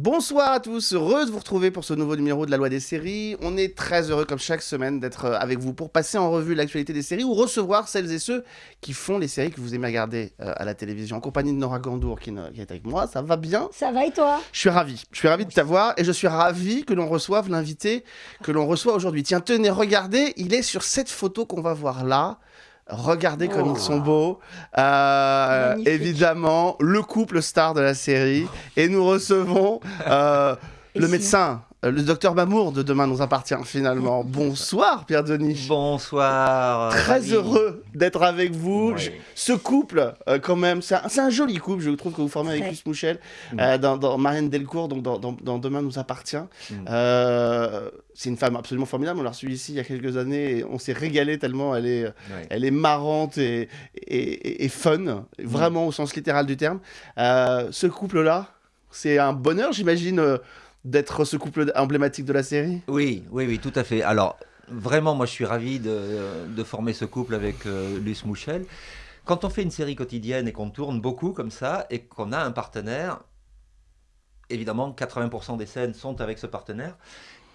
Bonsoir à tous, heureux de vous retrouver pour ce nouveau numéro de la loi des séries. On est très heureux comme chaque semaine d'être euh, avec vous pour passer en revue l'actualité des séries ou recevoir celles et ceux qui font les séries que vous aimez regarder euh, à la télévision en compagnie de Nora Gandour qui, ne- qui est avec moi. Ça va bien? Ça va et toi? Je suis ravi. Je suis ravi de t'avoir et je suis ravi que l'on reçoive l'invité que l'on reçoit aujourd'hui. Tiens, tenez, regardez, il est sur cette photo qu'on va voir là. Regardez comme Oh. ils sont beaux. Euh, évidemment, le couple star de la série. Et nous recevons euh, le médecin, le docteur Mamour de Demain nous appartient finalement. Bonsoir Pierre Denis. Bonsoir. Très ravi. heureux d'être avec vous. Oui. Je- ce couple, euh, quand même, c'est un, joli couple, je trouve, que vous formez avec Très. Luce Mouchel Mm. euh, dans, dans Marianne Delcourt, donc dans, dans- dans Demain nous appartient. Mm. Euh, c'est une femme absolument formidable. On l'a reçue ici il y a quelques années et on s'est régalé tellement elle est, Ouais. elle est marrante et, et, et- et fun, vraiment au sens littéral du terme. Euh, ce couple-là, c'est un bonheur, j'imagine, euh, d'être ce couple emblématique de la série. Oui, oui, oui, tout à fait. Alors, vraiment, moi, je suis ravi de, de former ce couple avec euh, Luce Mouchel. Quand on fait une série quotidienne et qu'on tourne beaucoup comme ça et qu'on a un partenaire, évidemment, 80% des scènes sont avec ce partenaire.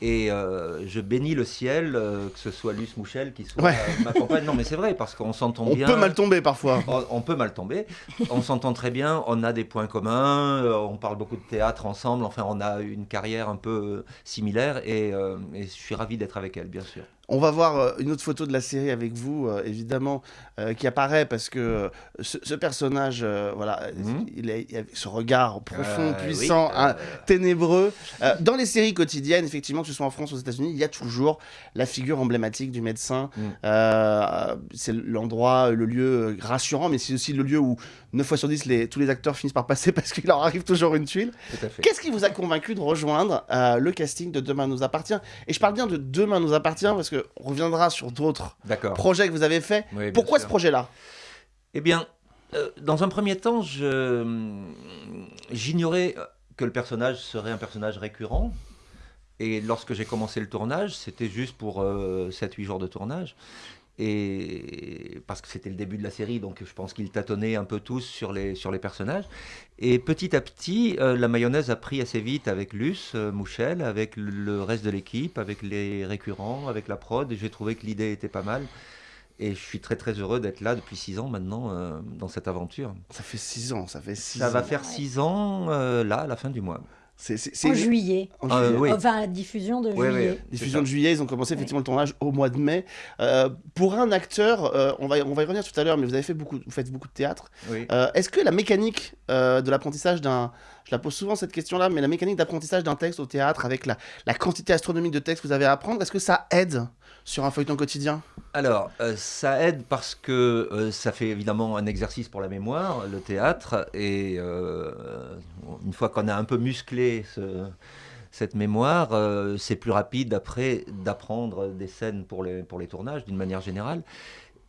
Et euh, je bénis le ciel, euh, que ce soit Luce Mouchel qui soit Ouais. euh, ma compagne. Non, mais c'est vrai, parce qu'on s'entend On bien. peut mal tomber parfois. On, on peut mal tomber. On s'entend très bien. On a des points communs. on parle beaucoup de théâtre ensemble. Enfin, on a une carrière un peu similaire. Et, et je suis ravi d'être avec elle, bien sûr. On va voir euh, une autre photo de la série avec vous, euh, évidemment, euh, qui apparaît parce que euh, ce, ce personnage, voilà, Mhm. il, a, il a ce regard profond, puissant, oui, hein, ténébreux. Dans les séries quotidiennes, effectivement, que ce soit en France ou aux États-Unis, il y a toujours la figure emblématique du médecin. Mm. C'est l'endroit, le lieu rassurant, mais c'est aussi le lieu où 9 fois sur 10, les, tous les acteurs finissent par passer parce qu'il leur arrive toujours une tuile. Qu'est-ce qui vous a convaincu de rejoindre euh, le casting de Demain nous appartient? Et je parle bien de Demain nous appartient parce qu'on reviendra sur d'autres projets que vous avez faits. Oui, Pourquoi sûr. ce projet-là? Eh bien, euh, dans un premier temps, je j'ignorais que le personnage serait un personnage récurrent. Et lorsque j'ai commencé le tournage, c'était juste pour 7-8 jours de tournage. Et parce que c'était le début de la série, donc je pense qu'ils tâtonnaient un peu tous sur les, sur les personnages. Et petit à petit, euh, la mayonnaise a pris assez vite avec Luce, euh, Mouchel, avec le- reste de l'équipe, avec les récurrents, avec la prod. Et j'ai trouvé que l'idée était pas mal. Et je suis très très heureux d'être là depuis six ans maintenant euh, dans cette aventure. Ça fait 6 ans, ça fait 6 Ça ans. va faire six ans là à la fin du mois. C'est c'est- c'est En juillet. en Euh, juillet. oui. Enfin, la diffusion de Ouais, juillet. ouais. Diffusion de juillet, ils ont commencé effectivement le tournage au mois de mai. Euh, pour un acteur, euh, on, va, on va y revenir tout à l'heure, mais vous avez fait beaucoup, vous faites beaucoup de théâtre. Oui. Euh, Est-ce que la mécanique euh, de l'apprentissage d'un, je la pose souvent cette question-là, mais la mécanique d'apprentissage d'un texte au théâtre avec la, la quantité astronomique de textes que vous avez à apprendre, est-ce que ça aide sur un feuilleton quotidien? Alors, euh, ça aide parce que euh, ça fait évidemment un exercice pour la mémoire, le théâtre, et euh, une fois qu'on a un peu musclé ce- cette mémoire, c'est plus rapide après d'apprendre des scènes pour les tournages d'une manière générale.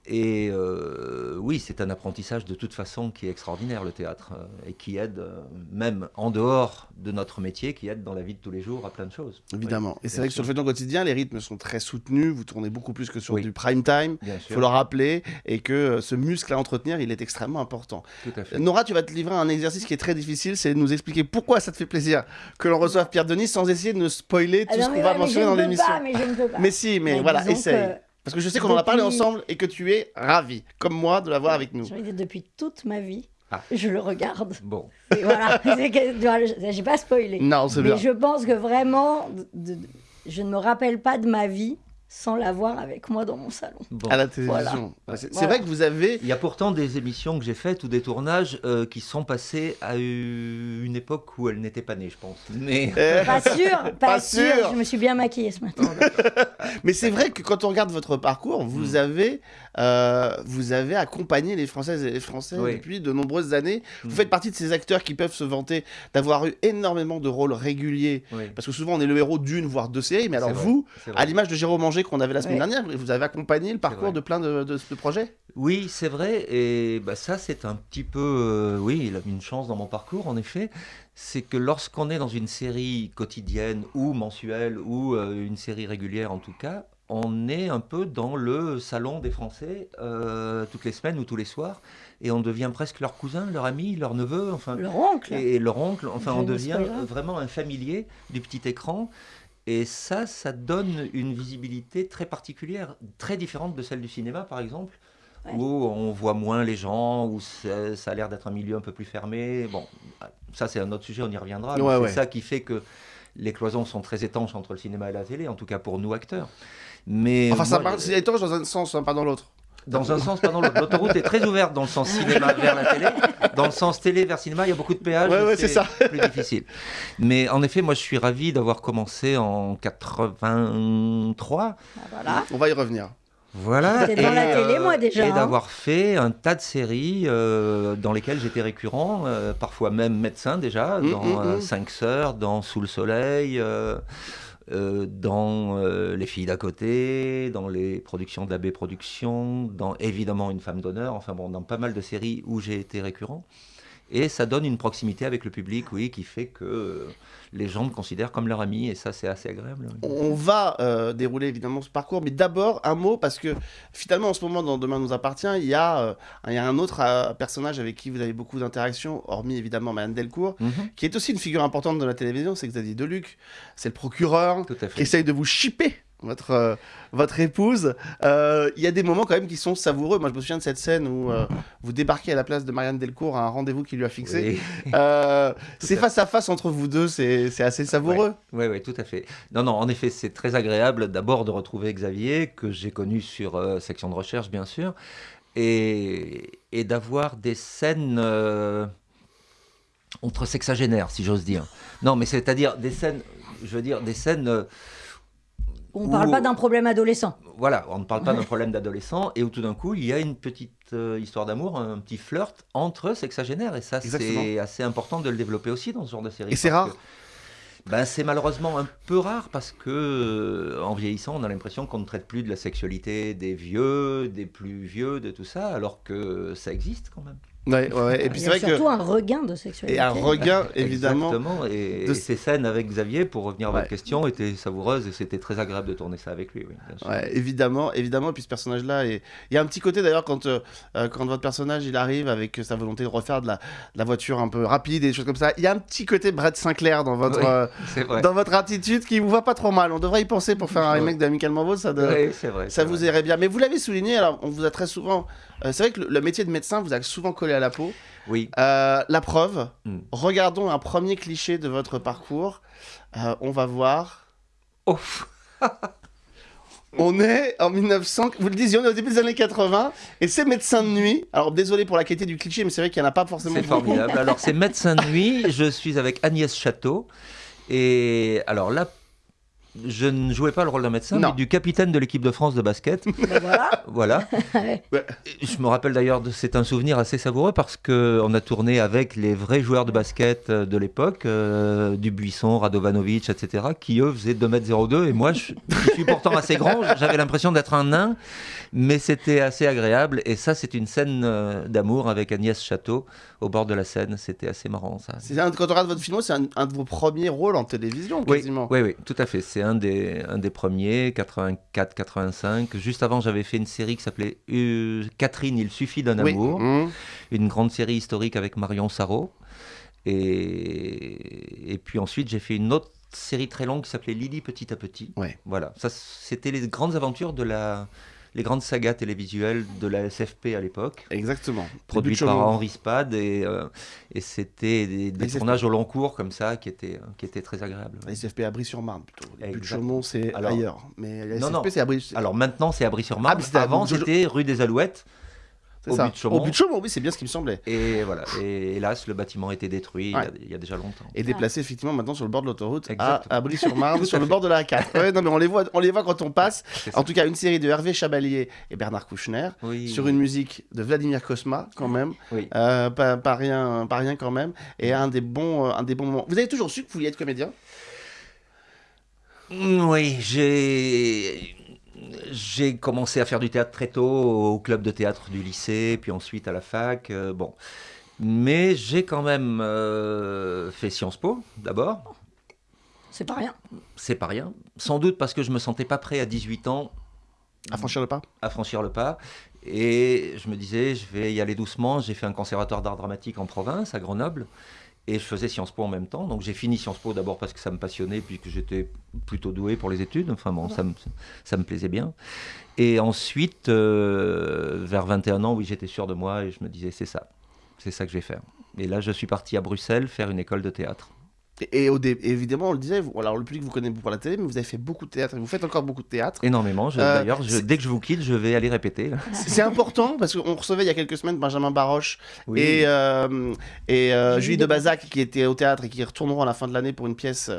Et euh, oui, c'est un apprentissage de toute façon qui est extraordinaire, le théâtre, euh, et qui aide, euh, même en dehors de notre métier, qui aide dans la vie de tous les jours à plein de choses. Évidemment. Et c'est vrai que sur le feuilleton quotidien, les rythmes sont très soutenus, vous tournez beaucoup plus que sur Oui. du prime time. Il faut le rappeler, et que ce muscle à entretenir, il est extrêmement important. tout à fait. Nora, tu vas te livrer à un exercice qui est très difficile, c'est de nous expliquer pourquoi ça te fait plaisir que l'on reçoive Pierre Denis sans essayer de nous spoiler tout ce qu'on va mentionner dans l'émission. Mais si, mais Mais voilà, essaye. que Parce que je sais qu'on en a parlé ensemble et que tu es ravi, comme moi, de l'avoir avec nous. J'ai envie de dire, depuis toute ma vie, Ah. je le regarde. Bon, Et voilà, je- j'ai pas spoilé. Non, c'est Mais bien. je pense que vraiment, de- de- je ne me rappelle pas de ma vie sans l'avoir avec moi dans mon salon. bon. À la télévision. Voilà. C'est c'est Voilà. vrai que vous avez. Il y a pourtant des émissions que j'ai faites ou des tournages euh, qui sont passés à une époque où elle n'était pas née, je pense. Mais Euh, Pas sûr, pas, Pas sûr. sûr. Je me suis bien maquillée ce matin. Mais c'est vrai que quand on regarde votre parcours, vous Mm. avez, euh, vous avez accompagné les Françaises et les Français Oui. depuis de nombreuses années. Vous Mm. faites partie de ces acteurs qui peuvent se vanter d'avoir eu énormément de rôles réguliers. oui, Parce que souvent on est le héros d'une voire deux séries. Mais alors vous, à l'image de Jérôme Manger qu'on avait la semaine Ouais. dernière, vous avez accompagné le parcours de plein de, de- de projets. Oui, c'est vrai. Et bah, ça, c'est un petit peu, euh, oui, il a une chance dans mon parcours, en effet. C'est que lorsqu'on est dans une série quotidienne ou mensuelle ou euh, une série régulière, en tout cas, on est un peu dans le salon des Français euh, toutes les semaines ou tous les soirs, et on devient presque leur cousin, leur ami, leur neveu, enfin, Leur oncle. et, et leur oncle. Enfin, Je on devient vraiment un familier du petit écran. Et ça, ça donne une visibilité très particulière, très différente de celle du cinéma, par exemple, Ouais. où on voit moins les gens, où ça a l'air d'être un milieu un peu plus fermé. Bon, ça c'est un autre sujet, on y reviendra. Ouais, c'est ouais. ça qui fait que les cloisons sont très étanches entre le cinéma et la télé, en tout cas pour nous acteurs. Mais Enfin, ça moi, part- c'est étanche dans un sens, hein, pas dans l'autre. Dans un sens, pas dans l'autre. L'autoroute est très ouverte dans le sens cinéma vers la télé. Dans le sens télé vers cinéma, il y a beaucoup de péages. Ouais, et ouais, c'est ça. plus difficile. Mais en effet, moi, je suis ravi d'avoir commencé en 83. Ah, Voilà. On va y revenir. Voilà. J'étais dans la télé, moi, déjà, Et hein. d'avoir fait un tas de séries euh, dans lesquelles j'étais récurrent, euh, parfois même médecin déjà, Mm, dans mm, euh, mm. Cinq Sœurs, dans Sous le Soleil. Euh, dans euh, Les filles d'à côté, dans les productions d'AB Productions, dans évidemment Une femme d'honneur, enfin bon, dans pas mal de séries où j'ai été récurrent. Et ça donne une proximité avec le public, oui, qui fait que les gens me considèrent comme leur ami, et ça, c'est assez agréable. oui. On va euh, dérouler évidemment ce parcours, mais d'abord un mot parce que finalement en ce moment dans Demain nous appartient, il y a, euh, il y a un autre euh, personnage avec qui vous avez beaucoup d'interactions, hormis évidemment Madame Delcourt, Mhm, qui est aussi une figure importante de la télévision, c'est Xavier Deluc, c'est le procureur tout à qui essaye de vous chipper votre, euh, votre épouse. Euh, Il y a des moments quand même qui sont savoureux. Moi je me souviens de cette scène où euh, vous débarquez à la place de Marianne Delcourt à un rendez-vous qu'il lui a fixé. Oui. C'est face à face entre vous deux, c'est assez savoureux. Oui, oui, tout à fait. Non, non, en effet, c'est très agréable d'abord de retrouver Xavier, que j'ai connu sur section de recherche, bien sûr, et, et d'avoir des scènes entre sexagénaires, si j'ose dire. Non, mais c'est-à-dire des scènes, je veux dire, des scènes. On parle Ou- pas d'un problème adolescent. voilà, on ne parle pas d'un problème d'adolescent, et où tout d'un coup, il y a une petite euh, histoire d'amour, un petit flirt entre sexagénaires, et ça, c'est assez important de le développer aussi dans ce genre de série. Et c'est rare. que- ben, c'est malheureusement un peu rare parce que, euh, en vieillissant, on a l'impression qu'on ne traite plus de la sexualité des vieux, des plus vieux, de tout ça, alors que ça existe quand même. Ouais, ouais, ouais. Et puis Il y c'est a vrai que surtout un regain de sexualité. et un regain évidemment. Exactement. Et, de- et ces scènes avec Xavier, pour revenir à Ouais. votre question, étaient savoureuses et c'était très agréable de tourner ça avec lui. Oui, bien sûr. Ouais, évidemment, évidemment. Et puis ce personnage-là, est- il y a un petit côté d'ailleurs quand, euh, euh, quand votre personnage il arrive avec sa volonté de refaire de la, de la voiture un peu rapide et des choses comme ça. Il y a un petit côté Brett Sinclair dans votre, Oui. euh, dans votre attitude qui vous va pas trop mal. On devrait y penser pour faire un remake d'Amicalement Vôtre, ça, de- Oui, c'est vrai. ça vous vrai. irait bien. Mais vous l'avez souligné, alors on vous a très souvent. Euh, c'est vrai que le, le métier de médecin vous a souvent collé à la peau. Oui. Euh, la preuve, Hmm. regardons un premier cliché de votre parcours. Euh, on va voir. Oh, On est en 1900, vous le disiez, on est au début des années 80, et c'est médecin de nuit. Alors désolé pour la qualité du cliché, mais c'est vrai qu'il n'y en a pas forcément c'est formidable. Alors, c'est médecin de nuit. Je suis avec Agnès Château. Et alors là, je ne jouais pas le rôle d'un médecin, Non. mais du capitaine de l'équipe de France de basket. Ben voilà. Voilà. Ouais. Et Je me rappelle d'ailleurs, c'est un souvenir assez savoureux parce que on a tourné avec les vrais joueurs de basket euh, de l'époque, euh, Dubuisson, Radovanovic, etc., qui eux faisaient 2m02 et moi je, je suis pourtant assez grand, j'avais l'impression d'être un nain, mais c'était assez agréable et ça c'est une scène euh, d'amour avec Agnès Château au bord de la Seine, c'était assez marrant ça. Un, quand on regarde votre film, c'est un, un de vos premiers rôles en télévision, quasiment. oui, oui, tout à fait. C'est un des, un des premiers, 84-85. Juste avant, j'avais fait une série qui s'appelait euh, Catherine, il suffit d'un Oui. amour. Mmh. une grande série historique avec Marion Sarraud. Et, et puis ensuite, j'ai fait une autre série très longue qui s'appelait Lily Petit à Petit. Ouais. Voilà, ça c'était les grandes aventures de la, les grandes sagas télévisuelles de la SFP à l'époque, Exactement. produites par. Henri Spade et, euh, et c'était des, tournages au long cours comme ça qui étaient, qui étaient très agréables. La SFP à Brie-sur-Marne plutôt. Les de. Chaumont, c'est ailleurs. Mais la Non, SFP, c'est à Brie. Alors maintenant c'est à Brie-sur-Marne, Ah, avant c'était rue des Alouettes. Au ça. but de Chaumont. Au but de Chaumont, oui, c'est bien ce qui me semblait. Et voilà, et hélas le bâtiment a été détruit il y a- Ouais. il y a déjà longtemps. Et déplacé effectivement maintenant sur le bord de l'autoroute à, Tout sur le bord de la A4. Ouais, non, mais on les voit, on les voit quand on passe. En tout cas, une série de Hervé Chabalier et Bernard Kouchner Oui. sur une musique de Vladimir Kosma quand même. Oui. Euh, pas, pas rien, pas rien quand même. Et un des bons, euh, un des bons moments. Vous avez toujours su que vous vouliez être comédien? Oui, j'ai j'ai commencé à faire du théâtre très tôt au club de théâtre du lycée, puis ensuite à la fac. euh, bon, mais j'ai quand même euh, fait Sciences Po d'abord. C'est pas rien. C'est pas rien. Sans doute parce que je me sentais pas prêt à 18 ans À franchir le pas à franchir le pas. Et je me disais, je vais y aller doucement. J'ai fait un conservatoire d'art dramatique en province, à Grenoble. Et je faisais Sciences Po en même temps. Donc j'ai fini Sciences Po d'abord parce que ça me passionnait, puis que j'étais plutôt doué pour les études. Enfin bon, ça me, ça me plaisait bien. Et ensuite, euh, vers 21 ans, oui, j'étais sûr de moi et je me disais, c'est ça. C'est ça que je vais faire. Et là, je suis parti à Bruxelles faire une école de théâtre. Et, et au dé- évidemment, on le disait, vous- alors le public vous connaît pour la télé, mais vous avez fait beaucoup de théâtre, et vous faites encore beaucoup de théâtre. Énormément. Je- Euh, D'ailleurs, dès que je vous quitte, je vais aller répéter. C'est c'est important parce qu'on recevait il y a quelques semaines Benjamin Baroche Oui. et, euh, et euh, Julie de de Bazac qui étaient au théâtre et qui retourneront à la fin de l'année pour une pièce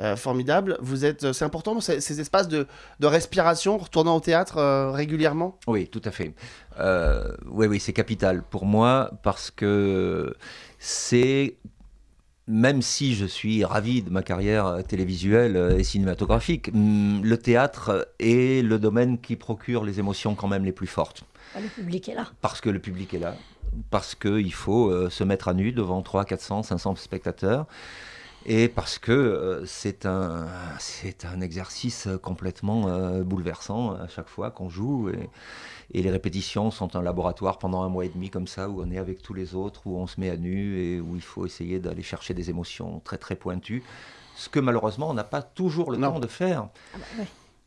euh, formidable. Vous êtes, c'est important ces, ces espaces de, de respiration, retournant au théâtre euh, régulièrement? Oui, tout à fait. Euh, oui, oui, c'est capital pour moi parce que c'est, même si je suis ravi de ma carrière euh, télévisuelle euh, et cinématographique, hum, le théâtre est le domaine qui procure les émotions quand même les plus fortes. Le public est là. Parce que le public est là, parce qu'il faut euh, se mettre à nu devant 300, 400, 500 spectateurs. Et parce que euh, c'est un, c'est un exercice complètement euh, bouleversant à chaque fois qu'on joue. Et, et les répétitions sont un laboratoire pendant un mois et demi comme ça, où on est avec tous les autres, où on se met à nu et où il faut essayer d'aller chercher des émotions très très pointues. Ce que malheureusement on n'a pas toujours le Non. temps de faire Ah bah ouais.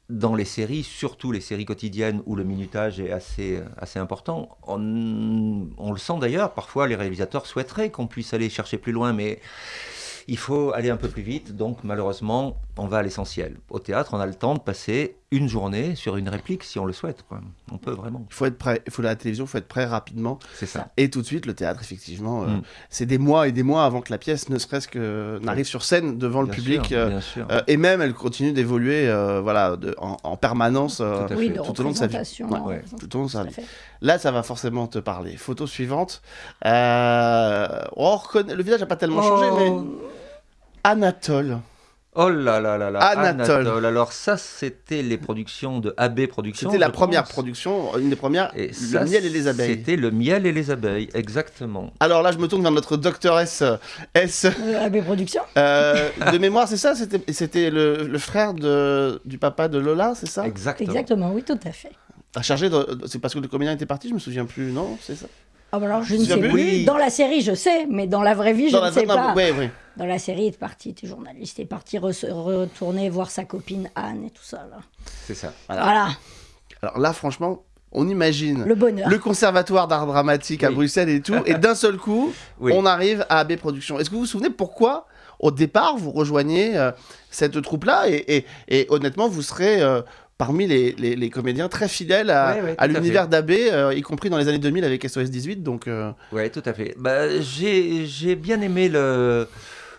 dans les séries, surtout les séries quotidiennes où le minutage est assez, assez important, on, on le sent d'ailleurs, parfois les réalisateurs souhaiteraient qu'on puisse aller chercher plus loin, mais il faut aller un peu plus vite, donc malheureusement, on va à l'essentiel. Au théâtre, on a le temps de passer une journée sur une réplique si on le souhaite. quoi. On peut vraiment. Il faut être prêt. Il faut la télévision, il faut être prêt rapidement. C'est ça. Et tout de suite, le théâtre, effectivement, euh, Mm. c'est des mois et des mois avant que la pièce, ne serait-ce que n'arrive sur scène devant le public. sûr, euh, bien sûr. euh, et même, elle continue d'évoluer, euh, voilà, de- en, en permanence. euh, Tout Oui, au long de sa vie. Ouais, ouais. représentation, tout au long de sa vie. Là, ça va forcément te parler. Photo suivante. Euh, on reconnaît... Le visage n'a pas tellement changé, mais Oh, Anatole. Oh là là là là. Anatole. Alors ça, c'était les productions de AB Productions. C'était la première pense. production, une des premières, Et le ça, miel et les abeilles. C'était le miel et les abeilles, exactement. Alors là, je me tourne vers notre docteur S. S euh, AB Productions. euh, de mémoire, c'est ça C'était le, le frère de, du papa de Lola, c'est ça? Exactement. Exactement, oui, tout à fait. A chargé de... C'est parce que le comédien était parti, je me souviens plus, non? C'est ça? Ah bah alors, je ne sais plus. Dans la série, je sais, mais dans la vraie vie, je ne sais pas. Ouais, ouais. Dans la série, il est parti, il était journaliste, il est parti re- retourner voir sa copine Anne et tout ça. Là. C'est ça. Voilà. Voilà, Alors là, franchement, on imagine le bonheur. le conservatoire d'art dramatique à. Bruxelles et tout, et d'un seul coup, Oui. on arrive à AB Productions. Est-ce que vous vous souvenez pourquoi, au départ, vous rejoignez euh, cette troupe-là et, et- et honnêtement, vous serez euh, parmi les, les- les comédiens très fidèles à, Ouais, ouais, à tout à l'univers d'AB, euh, y compris dans les années 2000 avec SOS 18. Donc, euh, Oui, tout à fait. Bah, j'ai j'ai bien aimé le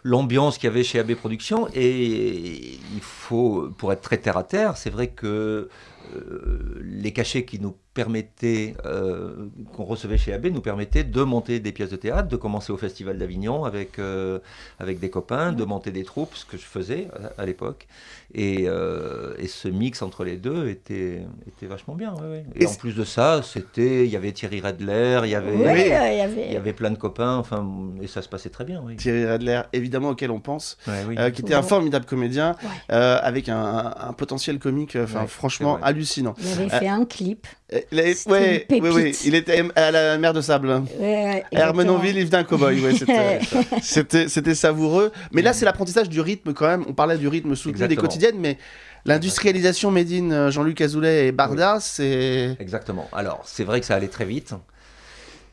l'ambiance qu'il y avait chez AB Productions et il faut, pour être très terre à terre, c'est vrai que euh, les cachets qui nous permettaient, euh, qu'on recevait chez AB, nous permettaient de monter des pièces de théâtre, de commencer au Festival d'Avignon avec, euh, avec des copains, de monter des troupes, ce que je faisais à, à l'époque. Et, euh, et ce mix entre les deux était, était vachement bien. ouais, ouais. Et, Et en plus de ça, c'était, il y avait Thierry Redler, il y avait... Euh, y avait. Il y avait plein de copains, enfin, et ça se passait très bien, oui. Thierry Redler, évidemment, auquel on pense, Ouais, oui. euh, qui était un formidable comédien, Ouais. euh, avec un, un- potentiel comique, euh, enfin, Ouais, franchement, hallucinant. Il avait Euh, fait un clip. Euh, il ouais, oui, oui, il était à la mer de sable. Ouais, Hermenonville, il venait un cow-boy. Ouais, c'était, savoureux. Mais là, c'est l'apprentissage du rythme quand même. On parlait du rythme soutenu des Exactement. quotidiennes, mais l'industrialisation made in euh, Jean-Luc Azoulay et Barda, c'est. Exactement. Alors, c'est vrai que ça allait très vite.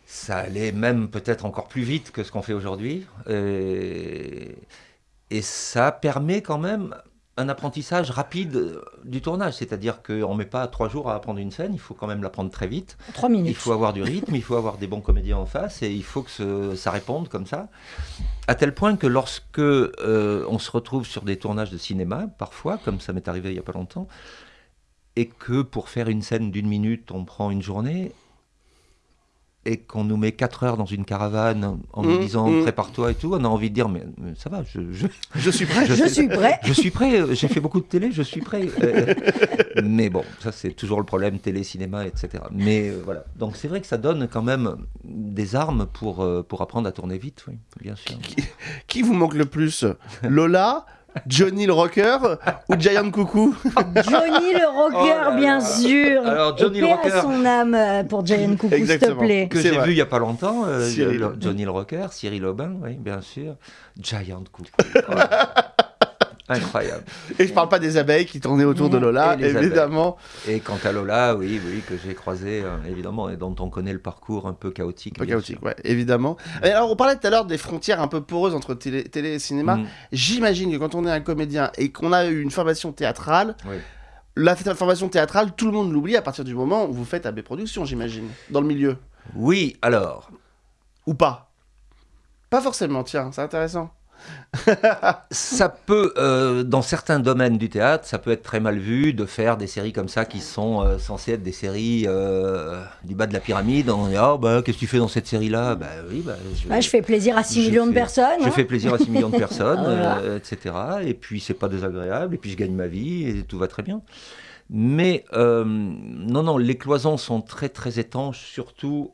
Ça allait même peut-être encore plus vite que ce qu'on fait aujourd'hui. Et... et ça permet quand même un apprentissage rapide euh, du tournage. C'est-à-dire qu'on ne met pas trois jours à apprendre une scène, il faut quand même l'apprendre très vite. Trois minutes. Il faut avoir du rythme, il faut avoir des bons comédiens en face et il faut que ce- ça réponde comme ça. À tel point que lorsque euh, on se retrouve sur des tournages de cinéma, parfois, comme ça m'est arrivé il n'y a pas longtemps, et que pour faire une scène d'une minute, on prend une journée, et qu'on nous met 4 heures dans une caravane en nous Mmh, disant mmh. prépare-toi et tout, on a envie de dire mais, mais ça va, je, je, Je suis prêt. Je suis prêt. je suis prêt, euh, j'ai fait beaucoup de télé, je suis prêt. Euh, mais bon, ça c'est toujours le problème, télé, cinéma, etc. Mais euh, voilà, donc c'est vrai que ça donne quand même des armes pour, euh, pour apprendre à tourner vite, oui, bien sûr. Qui vous manque le plus? Lola, Johnny le rocker ou Giant Coucou Johnny le rocker, Oh là bien là. sûr. Alors, Johnny le paix à rocker. son âme euh, pour Giant Coucou, s'il te plaît. que j'ai vu il y a pas longtemps, euh, Cyril. Johnny le Rocker, Cyril Aubin, oui, bien sûr, Giant Coucou. Voilà. Incroyable. Et je parle pas des abeilles qui tournaient autour de Lola, Et évidemment. Et quant à Lola, oui, oui, que j'ai croisé euh, évidemment et dont on connaît le parcours un peu chaotique. Un peu chaotique, ouais, évidemment. Et alors, on parlait tout à l'heure des frontières un peu poreuses entre télé, télé et cinéma. Mm. J'imagine que quand on est un comédien et qu'on a eu une formation théâtrale, Oui. la formation théâtrale, tout le monde l'oublie à partir du moment où vous faites AB Productions, j'imagine, dans le milieu. Oui, alors, Ou pas Pas forcément, tiens, c'est intéressant. ça peut, euh, dans certains domaines du théâtre, ça peut être très mal vu de faire des séries comme ça qui sont euh, censées être des séries euh, du bas de la pyramide. On dit, ah bah, qu'est-ce que tu fais dans cette série-là? Bah oui, bah, je, Bah, je fais plaisir à 6 je millions de personnes. Je hein. fais plaisir à 6 millions de personnes, Voilà. etc. Et puis, c'est pas désagréable, et puis je gagne ma vie, et tout va très bien. Mais, non, non, les cloisons sont très, très étanches, surtout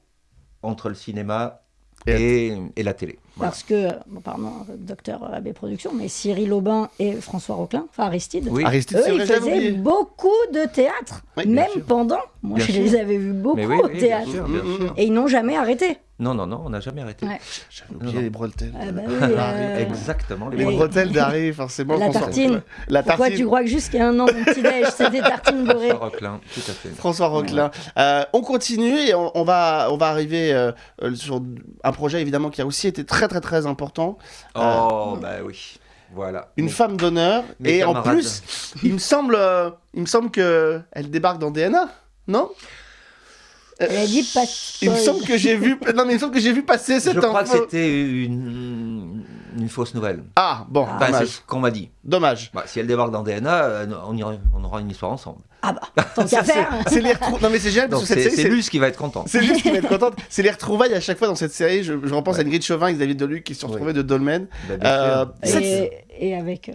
entre le cinéma Et et, et la télé. Voilà. Parce que, bon, pardon, docteur AB Productions, mais Cyril Aubin et François Roquelin, enfin Aristide, Oui, Aristide, eux, ils faisaient beaucoup de théâtre, Oui, même pendant. Moi, Bien je sûr. les avais vus beaucoup oui, au oui, bien théâtre. sûr, bien Mm, sûr. Et ils n'ont jamais arrêté. Non, non, non, on n'a jamais arrêté. Ouais. J'avais oublié Non. les bretelles. Ah bah oui, euh, Exactement. Les Et- bretelles d'Harry, forcément. La François- tartine. La Pourquoi tartine. tu crois que a un an, mon petit-déj, c'était tartine beurrée François Roquelin, tout à fait. François Roquelin. Euh, on continue et on, on va, on va arriver euh, sur un projet évidemment qui a aussi été très très très important. Oh, bah oui. Voilà. Une Mais- femme d'honneur et en plus, il me semble, euh, il me semble que elle débarque dans DNA, non Elle a dit pas Il me semble que j'ai vu, non mais il me semble que j'ai vu passer cette Je crois que c'était une, une fausse nouvelle. Ah bon, Ah. Enfin, c'est dommage, ce qu'on m'a dit. dommage. Bah, si elle débarque dans DNA, euh, on, ira- on aura une histoire ensemble. Ah bah, tant Ça, qu'à c'est- faire. C'est les retrou- Non mais c'est génial parce que cette c'est série, c'est Luce qui va être content. C'est juste qui va être contente. C'est les retrouvailles à chaque fois dans cette série. Je, je repense Ouais. à Ingrid Chauvin et David Deluc qui se sont Oui. retrouvés de Dolmen. Bah, Euh, sûr. Cette- Et, et avec. euh,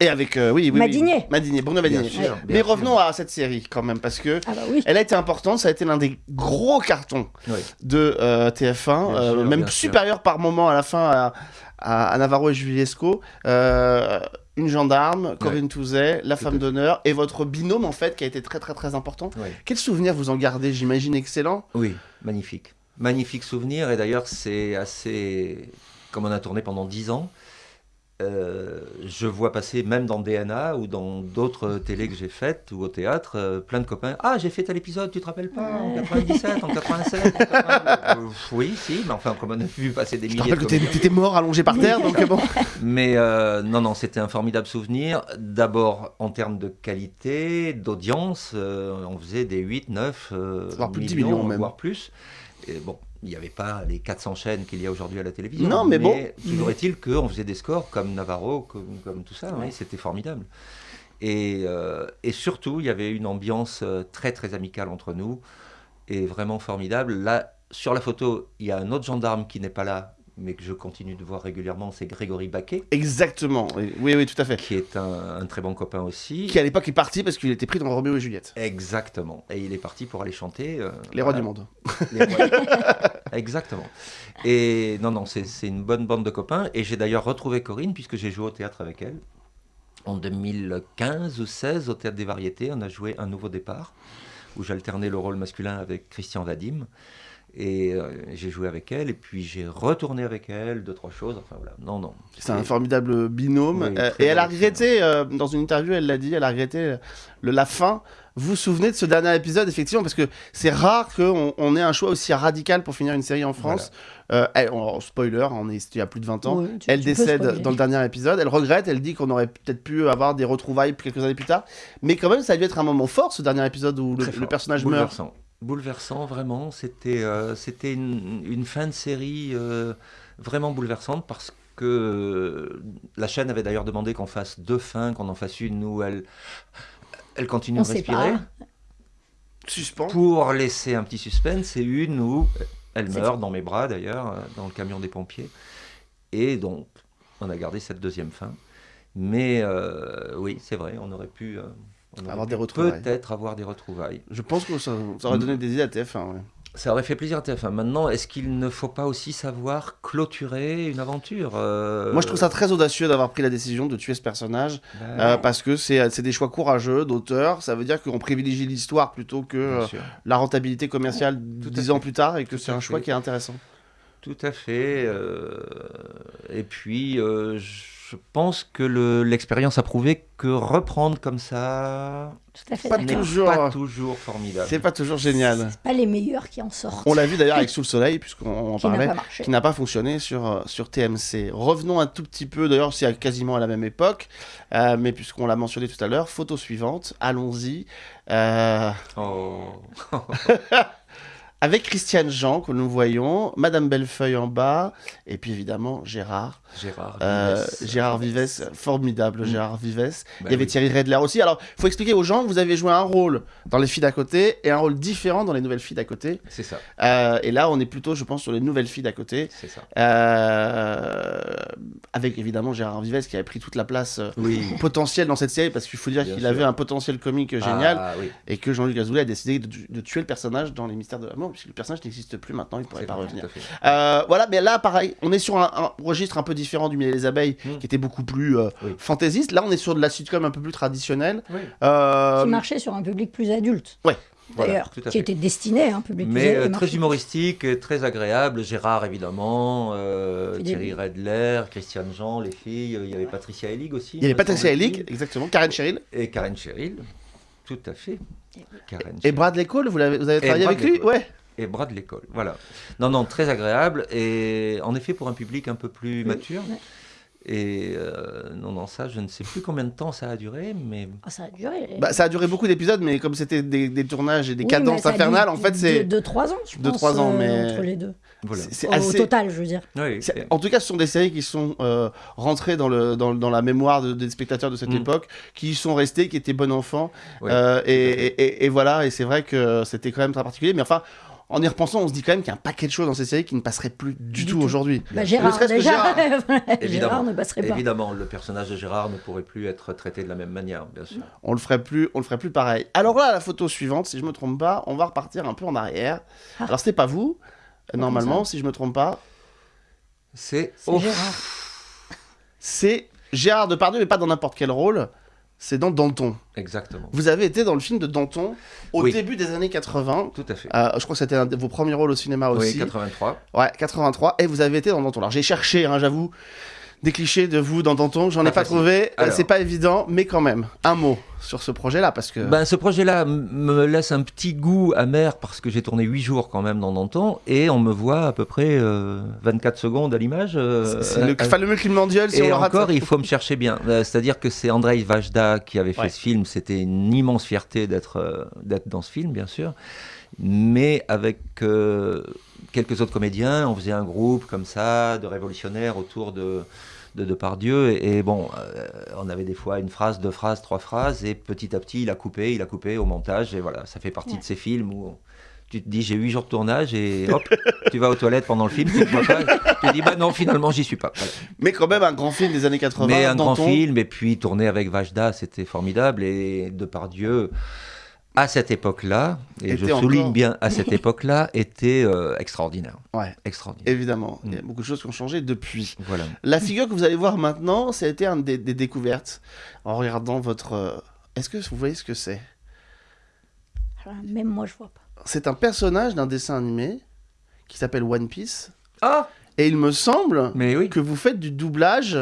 Et avec, euh, oui, oui, oui. Madinier. Madinier, Bruno Bien Madinier. Mais revenons sûr. à cette série quand même, parce que Ah bah oui. elle a été importante, ça a été l'un des gros cartons Oui. de euh, TF1, Bien euh, sûr, même sûr. supérieur par moment à la fin à, à- à Navarro et Juliesco. Euh, une gendarme, Corinne Touzet, la femme d'honneur, et votre binôme en fait qui a été très très très important. Oui. Quel souvenir vous en gardez J'imagine excellent. Oui, magnifique. Magnifique souvenir. Et d'ailleurs, c'est assez. Comme on a tourné pendant 10 ans, euh, je vois passer, même dans DNA ou dans d'autres télés que j'ai faites ou au théâtre, euh, plein de copains. Ah, j'ai fait tel épisode, tu te rappelles pas En 97, en 87 en 80. Euh, Oui, si, mais enfin, comme on a vu passer des Je milliers de que t'étais mort allongé par terre, donc bon. Mais euh, non, non, c'était un formidable souvenir. D'abord en termes de qualité, d'audience, euh, on faisait des 8, 9, euh, Voire plus de 10 millions, millions, même. voire plus. Et bon, il n'y avait pas les 400 chaînes qu'il y a aujourd'hui à la télévision. Non, mais bon. Toujours est-il qu'on faisait des scores comme Navarro, comme, comme tout ça. oui, c'était formidable. Et, euh, et surtout, il y avait une ambiance euh, très, très amicale entre nous et vraiment formidable. Là, sur la photo, il y a un autre gendarme qui n'est pas là, mais que je continue de voir régulièrement, c'est Grégory Baquet Exactement, oui, oui, tout à fait. qui est un, un très bon copain aussi. Qui à l'époque est parti parce qu'il était pris dans Roméo et Juliette. Exactement. Et il est parti pour aller chanter. euh, Les rois voilà, du monde. les rois du- Exactement. Et non, non, c'est c'est une bonne bande de copains. Et j'ai d'ailleurs retrouvé Corinne puisque j'ai joué au théâtre avec elle. En 2015 ou 16, au Théâtre des Variétés, on a joué Un Nouveau Départ, où j'alternais le rôle masculin avec Christian Vadim. Et euh, j'ai joué avec elle, et puis j'ai retourné avec elle, deux, trois choses. Enfin voilà, non, non. C'est un formidable binôme. Oui, Euh, et elle a regretté, euh, dans une interview, elle l'a dit, elle a regretté le, la fin. Vous vous souvenez de ce dernier épisode, effectivement, parce que c'est rare qu'on on ait un choix aussi radical pour finir une série en France. Euh, elle- on- spoiler, on est il y a plus de 20 ans. Ouais, tu- elle tu décède dans le dernier épisode. Elle regrette, elle dit qu'on aurait peut-être pu avoir des retrouvailles quelques années plus tard. Mais quand même, ça a dû être un moment fort, ce dernier épisode où le, personnage meurt. Bouleversant. Vraiment. C'était euh, c'était une, une fin de série euh, vraiment bouleversante parce que euh, la chaîne avait d'ailleurs demandé qu'on fasse deux fins, qu'on en fasse une où elle, elle continue On de sait respirer pas. Suspens. pour laisser un petit suspense et une où elle meurt dans mes bras d'ailleurs, dans le camion des pompiers. Et donc, on a gardé cette deuxième fin. Mais euh, oui, c'est vrai, on aurait pu, euh, Avoir des retrouvailles. peut-être avoir des retrouvailles. Je pense que ça, ça aurait donné des idées à TF1. ouais. Ça aurait fait plaisir à TF1. Maintenant, est-ce qu'il ne faut pas aussi savoir clôturer une aventure euh, Moi, je trouve ça très audacieux d'avoir pris la décision de tuer ce personnage bah, euh, parce que c'est c'est des choix courageux d'auteur. Ça veut dire qu'on privilégie l'histoire plutôt que euh, la rentabilité commerciale Tout dix ans plus tard et que c'est un choix fait. qui est intéressant. Tout à fait. euh, et puis, euh, je pense que le- l'expérience a prouvé que reprendre comme ça Tout à fait Pas pas toujours formidable. C'est pas toujours génial. C'est pas les meilleurs qui en sortent. On l'a vu d'ailleurs avec Sous le Soleil, puisqu'on en parlait. qui n'a pas fonctionné sur, euh, sur TMC. Revenons un tout petit peu, d'ailleurs c'est à- quasiment à la même époque, euh, mais puisqu'on l'a mentionné tout à l'heure, photo suivante, allons-y, euh, Oh. avec Christiane Jean que nous voyons, Madame Bellefeuille en bas, et puis évidemment Gérard. Gérard. Euh, Vives. Gérard Vives, formidable Mm. Gérard Vives. Bah Il y avait oui. Thierry Redler aussi. Alors, il faut expliquer aux gens que vous avez joué un rôle dans Les filles d'à côté et un rôle différent dans Les nouvelles filles d'à côté. C'est ça. Euh, et là, on est plutôt, je pense, sur Les nouvelles filles d'à côté. C'est ça. Euh, avec évidemment Gérard Vives qui avait pris toute la place euh, Oui. potentielle dans cette série parce qu'il faut dire qu'il avait un potentiel comique génial Ah, oui. et que Jean-Luc Azoulay a décidé de, de tuer le personnage dans les mystères de l'amour puisque le personnage n'existe plus maintenant, il ne pourrait pas vrai, revenir. Euh, voilà, mais là pareil, on est sur un, un registre un peu différent du Miel et les abeilles qui était beaucoup plus euh, Oui. fantaisiste. Là, on est sur de la sitcom un peu plus traditionnelle. Oui. Euh, Qui marchait sur un public plus adulte. Ouais. Voilà, D'ailleurs, tout à qui fait. était destiné à un public plus Mais adulte. euh, très humoristique, très agréable. Gérard, évidemment, euh. Thierry Redler, Christiane Jean, les filles. Il y avait Patricia Hellig aussi. il y avait me Patricia. Hellig, exactement, Karen Cheryl Et Karen Cheryl. Tout à fait. Karen et. Bradley Cole. Vous, avez travaillé avec lui Cole. Ouais. Et bras de l'école. Voilà. Non, non, très agréable. Et en effet, pour un public un peu plus mature. Et euh, non, non, ça, je ne sais plus combien de temps ça a duré, mais Ah, ça a duré. Bah, ça a duré beaucoup d'épisodes, mais comme c'était des, des tournages et des Oui, cadences infernales, en fait, c'est. 2-3 ans, je Deux, pense. trois ans, euh, mais- Entre les deux. voilà. c'est- Au, total, je veux dire. Oui, En tout cas, ce sont des séries qui sont euh, rentrées dans, le, dans, dans la mémoire de- des spectateurs de cette Mm. époque, qui y sont restés, qui étaient. Oui, Euh, et, fait. et- et- et voilà, et c'est vrai que c'était quand même très particulier. Mais enfin, en y repensant, on se dit quand même qu'il y a un paquet de choses dans ces séries qui ne passeraient plus du, Du tout, tout. aujourd'hui. Bah, Ne Gérard, déjà, Gérard. Gérard Évidemment. ne passerait pas. Évidemment, le personnage de Gérard ne pourrait plus être traité de la même manière, bien sûr. On le ferait plus, on le ferait plus pareil. Alors là, la photo suivante, si je me trompe pas, on va repartir un peu en arrière. Ah. Alors c'était pas vous, normalement, si je me trompe pas. C'est C'est oh, Gérard. C'est Gérard Depardieu, mais pas dans n'importe quel rôle. C'est dans Danton. Exactement. Vous avez été dans le film de Danton au Oui. début des années 80. Tout à fait. Euh, je crois que c'était un de vos premiers rôles au cinéma oui, aussi. 83. Ouais, 83. Et vous avez été dans Danton. Alors j'ai cherché, hein, j'avoue, des clichés de vous dans Danton. J'en ai Pas trouvé. Euh. C'est pas évident, mais quand même. Un mot sur ce projet-là, parce que. Ben, ce projet-là me laisse un petit goût amer parce que j'ai tourné 8 jours quand même dans Danton et on me voit à peu près euh, 24 secondes à l'image. euh, c'est le euh, fameux Climandiol, si on et encore, il faut me chercher bien. Euh, C'est-à-dire que c'est Andrei Vajda qui avait fait Ouais. ce film. C'était une immense fierté d'être euh, d'être dans ce film, bien sûr. Mais avec euh, quelques autres comédiens, on faisait un groupe comme ça, de révolutionnaires autour de, de Depardieu. Et, et bon, euh, on avait des fois une phrase, deux phrases, trois phrases. Et petit à petit, il a coupé, il a coupé au montage. Et voilà, ça fait partie Ouais. de ces films où tu te dis j'ai huit jours de tournage et hop, tu vas aux toilettes pendant le film, tu vois pas. Tu te dis bah non, finalement, j'y suis pas. Voilà. Mais quand même un grand film des années 80. Mais un grand film, et puis tourner avec Vajda, c'était formidable. Et Depardieu, à cette époque-là, et je souligne encore- bien à cette époque-là, était euh, extraordinaire. Ouais, Extraordinaire. évidemment. Il y a Mm. beaucoup de choses qui ont changé depuis. Voilà. La figure que vous allez voir maintenant, ça a été une des, des découvertes en regardant votre. euh, Est-ce que vous voyez ce que c'est? Alors, Même moi, je vois pas. C'est un personnage d'un dessin animé qui s'appelle One Piece. Ah Et il me semble Mais oui. que vous faites du doublage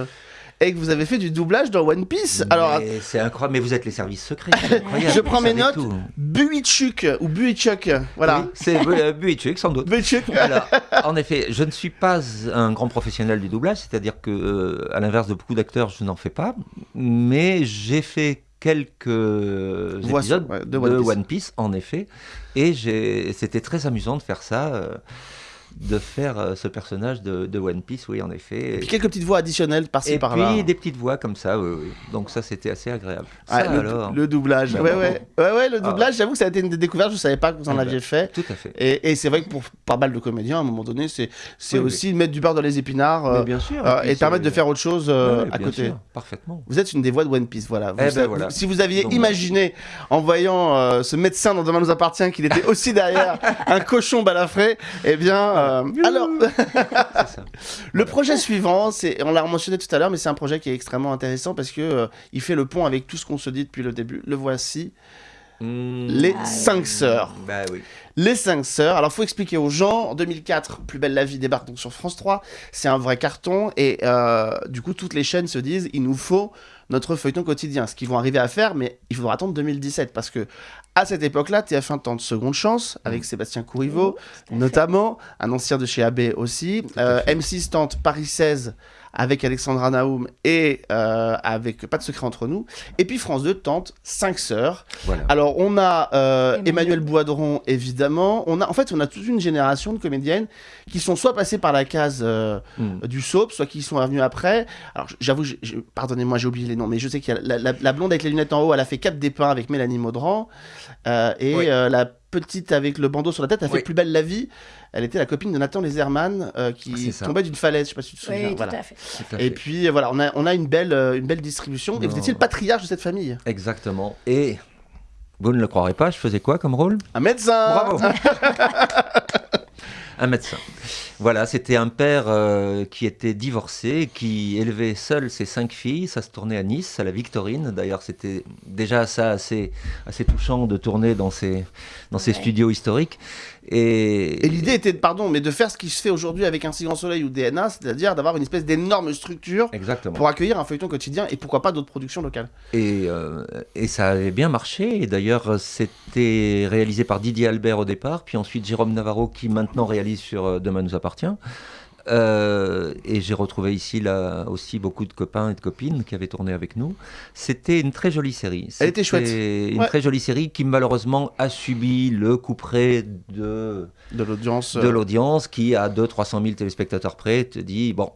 et que vous avez fait du doublage dans One Piece. Alors, c'est incroyable. Mais vous êtes les services secrets. Je prends mes notes. Buichuk ou Buichuk, voilà. Oui, c'est euh, Buichuk, sans doute. Buichuk. Alors, en effet, je ne suis pas un grand professionnel du doublage, c'est-à-dire que, euh, à l'inverse de beaucoup d'acteurs, je n'en fais pas, mais j'ai fait quelques Voix épisodes ouais, de de, One One Piece. En effet, et c'était très amusant de faire ça. euh, de faire euh, ce personnage de, de One Piece, oui, en effet. Et puis quelques petites voix additionnelles par-ci Et par-là. puis des petites voix comme ça, oui, oui. Donc ça, c'était assez agréable. Ah, Ça, le, alors, le doublage. Bah, ouais, bravo. ouais, ouais, ouais, le Ah. doublage, j'avoue que ça a été une des découvertes, je savais pas que vous en Ah, aviez bah. fait. tout à fait. Et, et c'est vrai que pour pas mal de comédiens, à un moment donné, c'est Oui, oui. aussi mettre du beurre dans les épinards euh, bien sûr. euh, et permettre c'est- de faire autre chose euh, à côté. sûr, parfaitement. Vous êtes une des voix de One Piece, voilà. Vous, Eh ben voilà. Si vous aviez Donc, imaginé, en voyant euh, ce médecin dans Demain nous appartient, qu'il était aussi derrière un cochon balafré, eh bien, euh, alors, C'est ça. le projet suivant, c'est, on l'a mentionné tout à l'heure, mais c'est un projet qui est extrêmement intéressant parce que euh, il fait le pont avec tout ce qu'on se dit depuis le début. Le voici, Hmm, les Ah, cinq sœurs. Bah oui. Les cinq sœurs. Alors, faut expliquer aux gens. En 2004, Plus belle la vie débarque donc sur France 3. C'est un vrai carton. Et euh, du coup, toutes les chaînes se disent il nous faut notre feuilleton quotidien. Ce qu'ils vont arriver à faire, mais il faudra attendre 2017. Parce que à cette époque-là, TF1 tente Seconde Chance avec Sébastien Courriveau, fait. notamment, un ancien de chez AB aussi. Euh, M6 tente Paris 16 avec Alexandra Naoum et euh, avec Pas de secret entre nous. Et puis France 2 tente Cinq sœurs. Voilà. Alors, on a euh, Emmanuel. Emmanuel Boidron, évidemment. On a, en fait, on a toute une génération de comédiennes qui sont soit passées par la case euh, Hmm. du soap, soit qui sont revenues après. Alors, j'avoue, j'ai- j'ai- pardonnez-moi, j'ai oublié les noms, mais je sais qu'il y a la, la- la blonde avec les lunettes en haut, elle a fait Cap des Pins avec Mélanie Maudran. Euh, et Oui. euh, la petite avec le bandeau sur la tête, elle a fait Oui. Plus belle la vie. Elle était la copine de Nathan Leserman euh, Ah, qui ça. tombait d'une falaise. Je sais pas si tu te souviens. Oui, voilà. tout à fait. Tout à Et fait. puis voilà, on a, on a une, belle, euh, une belle distribution. Et vous étiez le patriarche de cette famille. Exactement. Et vous ne le croirez pas, je faisais quoi comme rôle? Un médecin Bravo Un médecin. Voilà, c'était un père euh, qui était divorcé, qui élevait seul ses cinq filles. Ça se tournait à Nice, à la Victorine. D'ailleurs, c'était déjà ça assez, assez touchant de tourner dans ces, dans ces Ouais. studios historiques. Et, Et l'idée était, pardon, mais de faire ce qui se fait aujourd'hui avec un Si Grand Soleil ou DNA, c'est-à-dire d'avoir une espèce d'énorme structure Exactement. pour accueillir un feuilleton quotidien et pourquoi pas d'autres productions locales. Et, euh, et ça avait bien marché. Et d'ailleurs, c'était réalisé par Didier Albert au départ, puis ensuite Jérôme Navarro qui maintenant réalise sur euh, Demain nous appartient. Euh, et j'ai retrouvé ici là aussi beaucoup de copains et de copines qui avaient tourné avec nous. C'était une très jolie série. Elle était chouette. C'était Une Ouais. très jolie série qui malheureusement a subi le coup près de, De l'audience. de euh, l'audience qui, à 200-300 000 téléspectateurs près, te dit bon,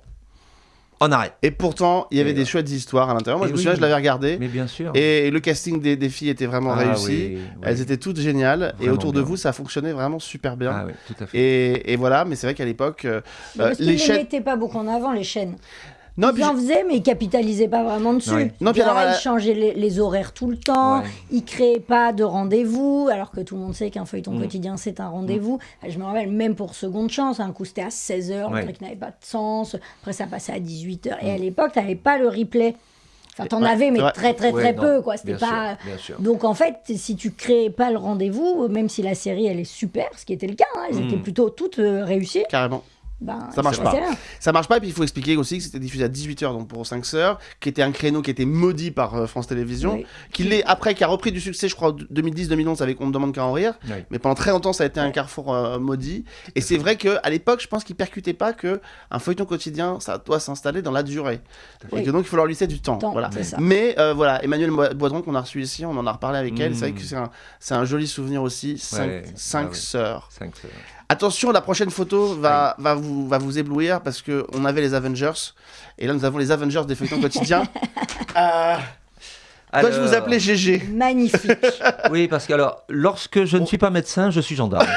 on arrête. Et pourtant, il y avait Et, des chouettes histoires à l'intérieur. Moi, et je me oui. souviens, je l'avais regardé. Mais bien sûr. Et le casting des, des filles était vraiment Ah réussi. oui, oui. Elles étaient toutes géniales. et autour de vous, ça fonctionnait vraiment super bien. Ah oui, tout à fait. et, et voilà, mais c'est vrai qu'à l'époque, euh, euh, les ne chaînes. mettaient pas beaucoup en avant, les chaînes. Non, ils en faisaient, mais ils capitalisaient pas vraiment dessus. Non, puis alors, ils changeaient les, les horaires tout le temps. Ouais. Ils créaient pas de rendez-vous, alors que tout le monde sait qu'un feuilleton Mm. quotidien, c'est un rendez-vous. Je me rappelle, même pour Seconde Chance, un coup c'était à 16h, Ouais. le truc n'avait pas de sens. Après, ça passait à 18h. Et à l'époque, tu n'avais pas le replay. Enfin, t'en Ouais, avais, mais très, très, Ouais, très non, peu. quoi. C'était pas. sûr, bien sûr. Donc en fait, si tu créais pas le rendez-vous, même si la série elle est super, ce qui était le cas, hein, elles Mm. étaient plutôt toutes euh, réussies, Carrément. Ben, Ça marche pas. Ça marche pas, et puis il faut expliquer aussi que c'était diffusé à 18h donc pour 5 sœurs, qui était un créneau qui était maudit par euh, France Télévisions, Oui. qui l'est après, qui a repris du succès, je crois, 2010-2011 avec On me demande qu'à en rire, Oui. mais pendant très longtemps ça a été un carrefour euh, maudit. Et c'est vrai qu'à l'époque, je pense qu'ils percutaient pas que un feuilleton quotidien, ça doit s'installer dans la durée. Et que donc il faut leur laisser du temps. Voilà. Mais euh, voilà, Emmanuel Boidron qu'on a reçu ici, on en a reparlé avec elle, c'est vrai Mm. que c'est un, joli souvenir aussi, 5 Ouais, cinq ah ouais. sœurs. Cinq sœurs. Attention, la prochaine photo va, va, vous, va vous éblouir parce que on avait les Avengers et là nous avons les Avengers des feuilletons quotidiens. Euh, Dois-je vous appeler GG Magnifique. Oui, parce que alors, lorsque je ne suis pas médecin, je suis gendarme.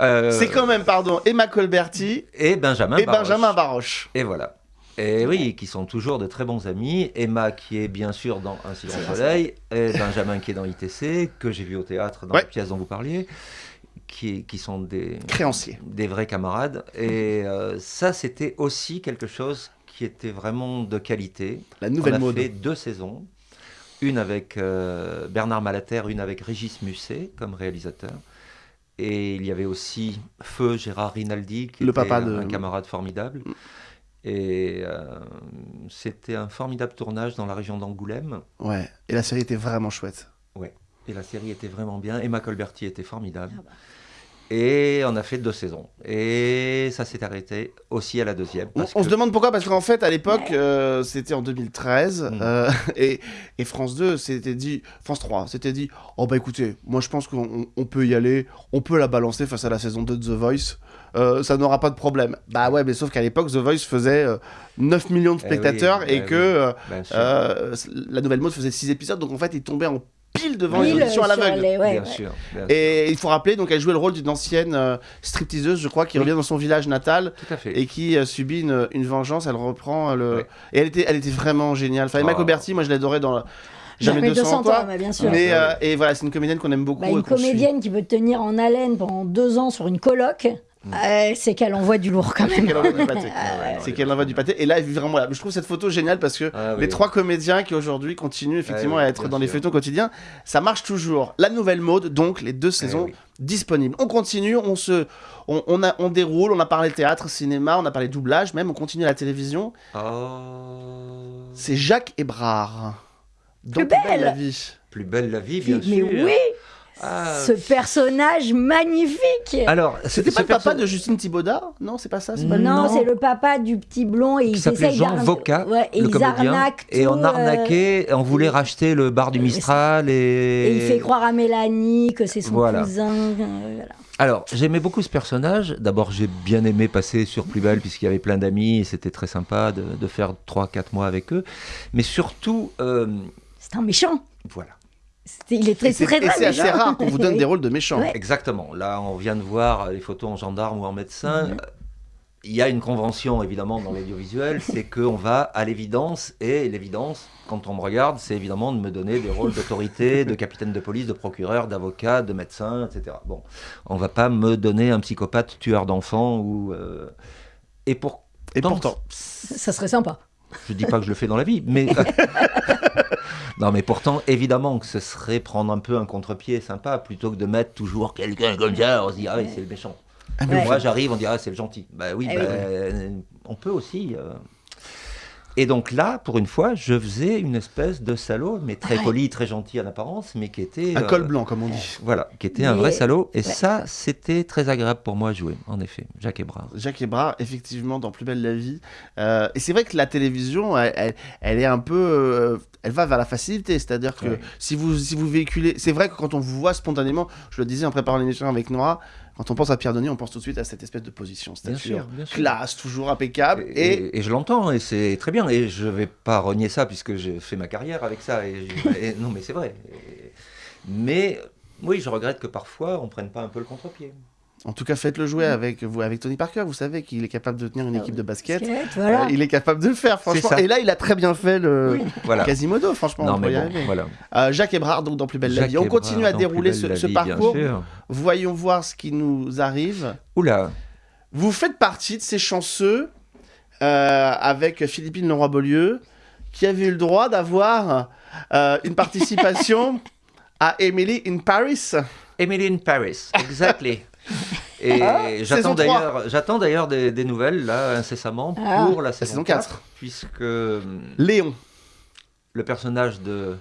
Euh, C'est quand même, pardon, Emma Colberti Et Benjamin et Baroche. Benjamin Baroche. Et voilà. Et oui, qui sont toujours de très bons amis. Emma, qui est bien sûr dans Un si grand C'est soleil, et Benjamin, qui est dans ITC, que j'ai vu au théâtre dans Ouais. la pièce dont vous parliez, qui, qui sont des, Créancier. des vrais camarades. Et euh, ça, c'était aussi quelque chose qui était vraiment de qualité. La nouvelle On a mode. fait deux saisons. Une avec euh, Bernard Malater, une avec Régis Musset comme réalisateur. Et il y avait aussi Feu Gérard Rinaldi, qui Le était papa un, de- un camarade formidable. Et euh, c'était un formidable tournage dans la région d'Angoulême. Ouais, et la série était vraiment chouette. Et la série était vraiment bien. Emma Colberti était formidable. Ah bah. Et on a fait deux saisons. Et ça s'est arrêté aussi à la deuxième. On, parce on que- se demande pourquoi, parce qu'en fait, à l'époque, euh, c'était en 2013, Mm. euh, et, et France 2 s'était dit, France 3 s'était dit, oh bah écoutez, moi je pense qu'on on- on peut y aller, on peut la balancer face à la saison 2 de The Voice, euh, ça n'aura pas de problème. Bah ouais, mais sauf qu'à l'époque, The Voice faisait euh, 9 millions de Eh oui, spectateurs et eh que oui. euh, euh, la nouvelle mode faisait 6 épisodes, donc en fait, il tombait en pile devant les Pile auditions à sur l'aveugle. les- ouais, bien ouais. sûr. bien sûr. Et il faut rappeler, donc elle jouait le rôle d'une ancienne euh, stripteaseuse, je crois, qui Oui. revient dans son village natal Tout à fait. et qui euh, subit une, une vengeance. Elle reprend euh, le. Ouais. Et elle était, elle était vraiment géniale. Enfin, Emma Oh. Coberti, moi je l'adorais dans la- Jamais, Jamais 200, 200 toi. ans, bah, bien sûr. Mais Ah, euh, et voilà, c'est une comédienne qu'on aime beaucoup. Bah, une suit. comédienne qui peut tenir en haleine pendant deux ans sur une coloc, Mm. Euh, c'est qu'elle envoie du lourd quand C'est même. qu'elle envoie du pâté. ouais, C'est qu'elle envoie du pâté. Et là, vraiment, je trouve cette photo géniale parce que Ah les trois comédiens qui aujourd'hui continuent effectivement Ah oui, à être dans les feuilletons quotidiens, ça marche toujours. La nouvelle mode, donc les deux saisons Eh oui. disponibles. On continue, on se, on, on a, on déroule. On a parlé théâtre, cinéma, on a parlé doublage, même on continue à la télévision. Oh. C'est Jacques Hébrard. Plus Plus belle belle. la vie. Plus belle la vie, bien Mais sûr. oui, Ah, ce personnage magnifique. Alors, C'était pas le papa de Justine Thibaudat Non, c'est pas ça. pas non, c'est le papa du petit blond et il s'appelait Jean Voca, Ouais, et le ils comédien. arnaquent Et on euh, arnaquait, on voulait racheter le bar du et Mistral. Et, Et il fait croire à Mélanie que c'est son Voilà. cousin. euh, voilà. Alors, j'aimais beaucoup ce personnage. D'abord, j'ai bien aimé passer sur Plus Belle, puisqu'il y avait plein d'amis, et c'était très sympa de, de faire 3-4 mois avec eux. Mais surtout, euh, C'est un méchant. voilà. Il est très Et c'est très c'est assez méchant. rare qu'on vous donne des rôles de méchants. Ouais. Exactement. Là, on vient de voir les photos en gendarme ou en médecin. Mhm. Il y a une convention, évidemment, dans l'audiovisuel, c'est qu'on va à l'évidence, et l'évidence, quand on me regarde, c'est évidemment de me donner des rôles d'autorité, de capitaine de police, de procureur, d'avocat, de médecin, etc. Bon, on va pas me donner un psychopathe tueur d'enfants ou... euh, Et pour... Et pourtant. Ça serait sympa. Je dis pas que je le fais dans la vie, mais... non, mais pourtant, évidemment que ce serait prendre un peu un contre-pied sympa, plutôt que de mettre toujours quelqu'un comme ça, on se dit, ah oui, c'est le méchant. Ah, mais. Moi, j'arrive, on dirait, ah, c'est le gentil. Bah oui, Eh bah, on peut aussi. euh. Et donc là, pour une fois, je faisais une espèce de salaud, mais très Ouais. poli, très gentil en apparence, mais qui était... Un euh, col blanc, comme on dit. Voilà, qui était un vrai salaud. Et Ouais. ça, c'était très agréable pour moi à jouer, en effet. Jacques Hébrard. Jacques Hébrard, effectivement, dans Plus belle la vie. Euh, et c'est vrai que la télévision, elle, elle- elle est un peu. euh, elle va vers la facilité. C'est-à-dire que Ouais. si, vous, si vous véhiculez. C'est vrai que quand on vous voit spontanément, je le disais en préparant l'émission avec Nora, quand on pense à Pierre Denis, on pense tout de suite à cette espèce de position. Stature, classe, toujours impeccable. Et, Et, et- et je l'entends, et c'est très bien. Et je vais pas renier ça, puisque j'ai fait ma carrière avec ça. Et, non, mais c'est vrai. Mais oui, je regrette que parfois, on prenne pas un peu le contre-pied. En tout cas, faites-le jouer avec, vous, avec Tony Parker. Vous savez qu'il est capable de tenir une équipe de basket. Basket, voilà. Euh, il est capable de le faire, franchement. Et là, il a très bien fait le Voilà. Quasimodo, franchement. Non, on peut mais y bon, arriver. voilà. Euh, Jacques Hébrard, donc dans Plus belle la Jacques vie. On Hébrard continue à dérouler ce, la parcours. Voyons voir ce qui nous arrive. Oula, Vous faites partie de ces chanceux euh, avec Philippine Leroy-Beaulieu qui avait eu le droit d'avoir euh, une participation à Emily in Paris. Emily in Paris, exactly. Et Ah, j'attends 3. d'ailleurs, j'attends d'ailleurs des, des nouvelles là incessamment Ah. pour la saison, saison 4, 4. puisque hum, Léon. le personnage de,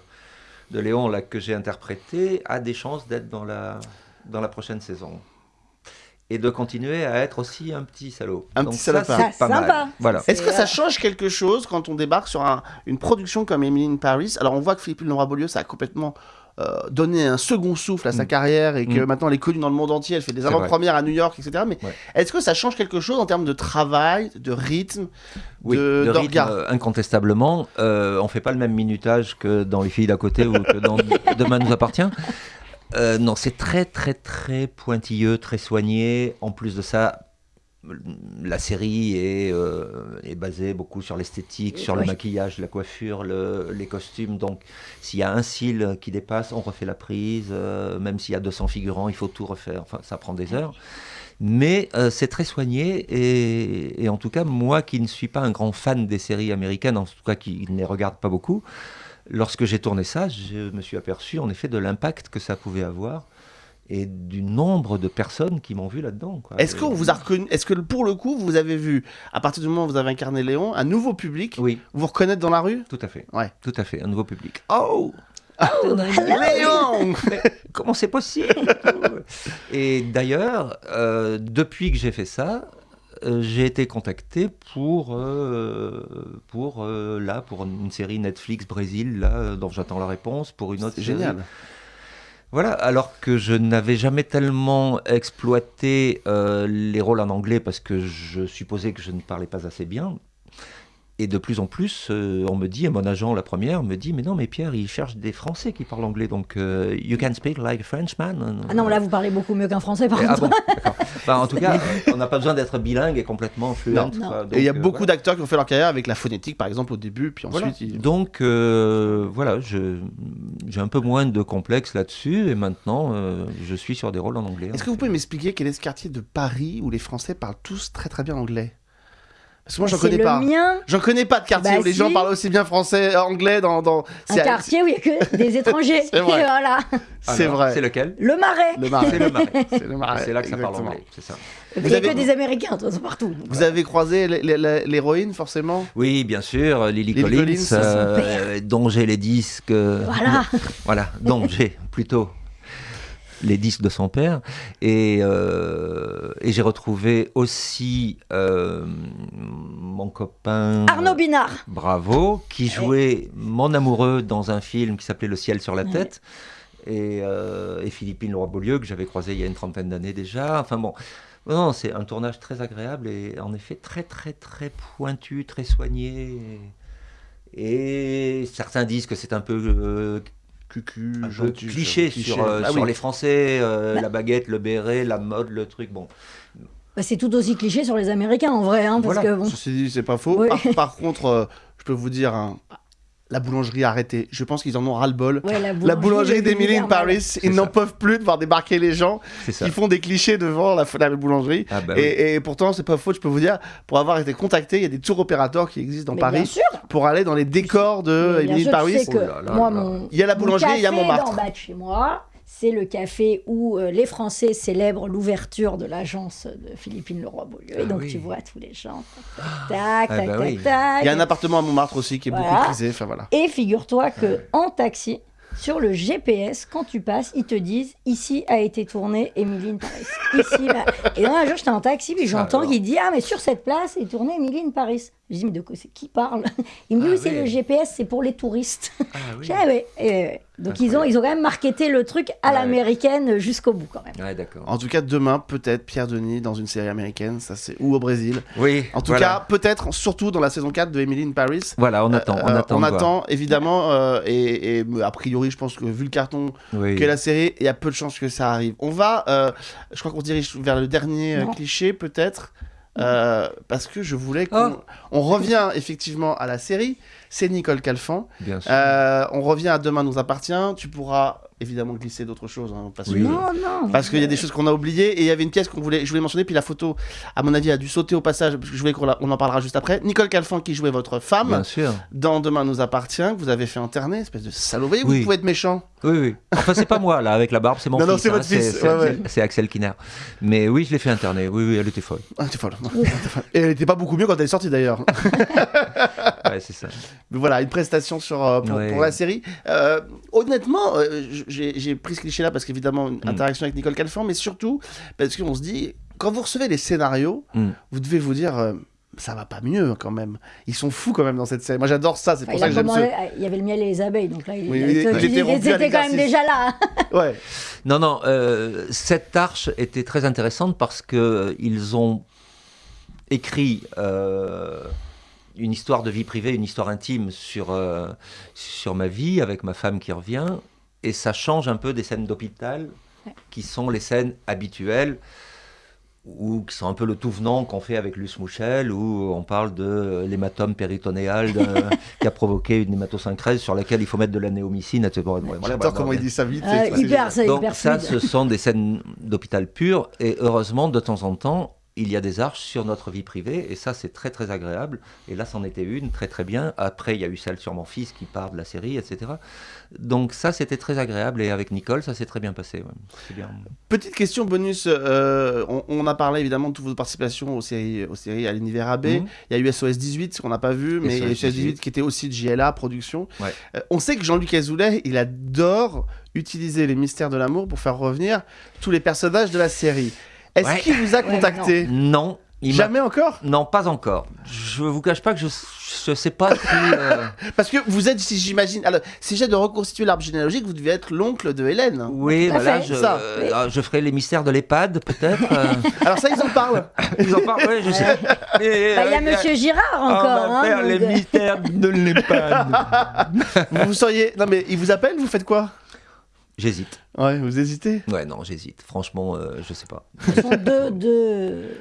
de Léon là, que j'ai interprété a des chances d'être dans la, dans la prochaine saison. Et de continuer à être aussi un petit salaud. Un Donc petit c'est Ça, pas sympa. mal. Voilà. Est-ce que ça change quelque chose quand on débarque sur un- une production comme Emily in Paris? Alors on voit que Philippine Leroy-Beaulieu, ça a complètement euh, donné un second souffle à sa Mm. carrière et que Mm. maintenant elle est connue dans le monde entier, elle fait des avant-premières à New York, etc. Mais Ouais. est-ce que ça change quelque chose en termes de travail, de rythme, Oui, de- le rythme, euh, incontestablement. Euh, on fait pas le même minutage que dans Les filles d'à côté ou que dans Demain nous appartient. Euh, non, c'est très très très pointilleux, très soigné. En plus de ça, la série est, euh, est basée beaucoup sur l'esthétique, sur le maquillage, la coiffure, le- les costumes. Donc, s'il y a un cil qui dépasse, on refait la prise. euh, même s'il y a 200 figurants, il faut tout refaire. Enfin, ça prend des heures. Mais euh, c'est très soigné et, et en tout cas, moi qui ne suis pas un grand fan des séries américaines, en tout cas qui ne les regarde pas beaucoup, lorsque j'ai tourné ça, je me suis aperçu en effet de l'impact que ça pouvait avoir et du nombre de personnes qui m'ont vu là-dedans. Est-ce qu'on vous a reconnu Est-ce que pour le coup, vous avez vu, à partir du moment où vous avez incarné Léon, un nouveau public Oui, vous reconnaître dans la rue? Tout à fait. Ouais. Tout à fait, un nouveau public. Oh Léon Mais comment c'est possible? Et d'ailleurs, euh, depuis que j'ai fait ça, euh, j'ai été contacté pour, euh, pour euh, là, pour une série Netflix Brésil, là, dont j'attends la réponse, pour une autre C'est série. Voilà, alors que je n'avais jamais tellement exploité euh, les rôles en anglais parce que je supposais que je ne parlais pas assez bien. Et de plus en plus, euh, on me dit, et mon agent, la première, me dit, mais non, mais Pierre, il cherche des Français qui parlent anglais, donc euh, you can speak like a Frenchman. Ah non, là, vous parlez beaucoup mieux qu'un français, par ah contre. bon. Enfin, en tout cas, on n'a pas besoin d'être bilingue et complètement fluent. Non. quoi. Et il y a euh, beaucoup d'acteurs qui ont fait leur carrière avec la phonétique, par exemple, au début, puis Voilà. ensuite. ils- Donc euh, voilà, j'ai un peu moins de complexe là-dessus et maintenant euh, je suis sur des rôles en anglais. Est-ce que vous pouvez m'expliquer quel est ce quartier de Paris où les Français parlent tous très très bien anglais? Parce que moi, j'en C'est connais le pas. mien, J'en connais pas de quartier Bah où les gens parlent aussi bien français, euh, anglais dans. dans... un quartier où il n'y a que des étrangers. C'est vrai. Voilà. c'est Alors, vrai. C'est lequel Le marais. Le marais. C'est le marais. C'est le marais, c'est là que ça parle anglais, c'est ça. Il n'y a avez- que des Américains, de toute façon, partout. Donc, Vous avez croisé l'héroïne, forcément? Oui, bien sûr, Lily, Lily Collins, Collins, euh, dont j'ai les disques. euh, Voilà. voilà, dont j'ai plutôt les disques de son père. Et, euh, et j'ai retrouvé aussi euh, mon copain. Arnaud Binard. Bravo, qui jouait mon amoureux dans un film qui s'appelait Le ciel sur la Ouais. tête. Et, euh, et Philippine Leroy-Beaulieu, que j'avais croisé il y a une trentaine d'années déjà. Enfin bon, non, c'est un tournage très agréable et en effet très très très pointu, très soigné. Et, et certains disent que c'est un peu euh, cucu, Un peu cliché, cliché. sur, euh, Ah sur oui. les Français, euh, Bah. la baguette, le béret, la mode, le truc. Bon, Bah, c'est tout aussi cliché sur les Américains, en vrai. Hein, parce Voilà. que bon. Ceci dit, c'est pas faux. Oui. Par, par contre, euh, je peux vous dire, hein, la boulangerie a arrêté. Je pense qu'ils en ont ras-le-bol. Ouais, la La boulangerie d'Emily in. Paris, ils n'en peuvent plus de voir débarquer les gens qui font des clichés devant la, la boulangerie. Ah bah oui. et, et pourtant, c'est pas faux, je peux vous dire, pour avoir été contacté, il y a des tours opérateurs qui existent dans Mais Paris sûr. pour aller dans les décors de Emily in Paris. Oh mon, Il y a la mon boulangerie, il y a café Montmartre. d'en bas de chez moi, c'est le café où euh, les Français célèbrent l'ouverture de l'agence de Philippine Leroy-Beaulieu. Ah et donc oui. tu vois tous les gens. Tac, tac, Ah tac, bah tac, oui. tac. Il y a un appartement à Montmartre aussi qui est beaucoup prisé. Enfin voilà. Et figure-toi que en taxi, sur le GPS, quand tu passes, ils te disent ici a été tourné Emily in Paris. Ici, là. Et un jour, j'étais en taxi, puis j'entends qu'il dit ah mais sur cette place est tourné Emily in Paris. Je dis mais de quoi c'est qui parle Il me dit Ah oui c'est le GPS, c'est pour les touristes. Ah oui. Dit, ah ouais, ouais. Donc ils ont, ils ont quand même marketé le truc à Ouais. l'américaine jusqu'au bout quand même. Ouais, d'accord. En tout cas, demain, peut-être Pierre Denis dans une série américaine, ça c'est ou au Brésil. Oui. En tout voilà. cas, peut-être surtout dans la saison 4 de Emily in Paris. Voilà, on attend. on Euh, attend. on attend, évidemment, euh, et, et, a priori, je pense que vu le carton Oui. qu'est la série, il y a peu de chances que ça arrive. On va, euh, je crois qu'on se dirige vers le dernier euh, Non. cliché, peut-être, euh, parce que je voulais qu'on Oh. on revient effectivement à la série. C'est Nicole Calfan. Bien sûr. Euh, on revient à Demain nous appartient. Tu pourras évidemment glisser d'autres choses, hein, parce Oui. que Non, non. parce qu'il y a des choses qu'on a oubliées et il y avait une pièce qu'on voulait, je voulais mentionner, puis la photo, à mon avis, a dû sauter au passage, parce que je voulais qu'on la- on en parlera juste après. Nicole Calfan qui jouait votre femme Bien sûr. dans Demain nous appartient, que vous avez fait interner, espèce de salaud. Vous voyez, vous Oui. pouvez être méchant. Oui, oui. Enfin, c'est pas moi, là, avec la barbe, c'est mon Non, fils. non, c'est hein, votre fils, C'est ouais, Axel- c'est Axel Kinner. Mais oui, je l'ai fait interner. Oui, oui, elle était folle. Ah, t'es folle. et elle était pas beaucoup mieux quand elle est sortie d'ailleurs. Ouais, c'est ça. Mais voilà, une prestation sur, euh, pour, Ouais. pour la série. Euh, honnêtement, euh, j'ai j'ai pris ce cliché-là parce qu'évidemment, une Mm. interaction avec Nicole Calfan, mais surtout parce qu'on se dit, quand vous recevez les scénarios, Mm. vous devez vous dire, euh, ça va pas mieux quand même. Ils sont fous quand même dans cette série. Moi j'adore ça, c'est Enfin, pour il, ça que j'aime ce. il y avait le miel et les abeilles, donc là, il, Oui, il- il- il il- était quand même déjà là. Ouais. Non, non, euh, cette arche était très intéressante parce que euh, ils ont écrit euh, une histoire de vie privée, une histoire intime sur, euh, sur ma vie avec ma femme qui revient. Et ça change un peu des scènes d'hôpital Ouais. qui sont les scènes habituelles ou qui sont un peu le tout venant qu'on fait avec Luce Mouchel, où on parle de l'hématome péritonéal qui a provoqué une hématosyncrise sur laquelle il faut mettre de la néomycine, etc. Voilà, J'adore voilà, comment il dit ça vite. Euh, hyper, c'est donc hyper ça, ce sont des scènes d'hôpital pur, et heureusement, de temps en temps, il y a des arches sur notre vie privée, et ça c'est très très agréable. Et là, c'en était une, très très bien. Après, il y a eu celle sur mon fils qui part de la série, etc. Donc ça, c'était très agréable, et avec Nicole, ça s'est très bien passé. ouais. C'est bien. Petite question bonus. euh, on, on a parlé évidemment de toutes vos participations aux séries, aux séries à l'univers AB. Mhm. Il y a eu SOS 18 qu'on n'a pas vu, mais SOS 18 qui était aussi de JLA Production. Ouais. Euh, on sait que Jean-Luc Azoulay, il adore utiliser les mystères de l'amour pour faire revenir tous les personnages de la série. Est-ce Ouais. qu'il vous a Ouais, contacté Non, il m'a- Jamais encore Non, pas encore. Je vous cache pas que je je sais pas si. euh, Parce que vous êtes, si j'imagine, alors si j'ai de reconstituer l'arbre généalogique, vous devez être l'oncle de Hélène. Oui, voilà, je, Ça. euh, ah, je ferai les mystères de l'EHPAD, peut-être. euh. Alors ça, ils en parlent. Ils en parlent, ouais, je sais. Bah, Il y a Monsieur Girard on encore. va hein, faire les donc, euh, mystères de l'EHPAD. vous, vous seriez. Non mais ils vous appellent, vous faites quoi? J'hésite. Ouais, vous hésitez? Ouais, non, j'hésite. Franchement, euh, je sais pas. Ce sont deux, deux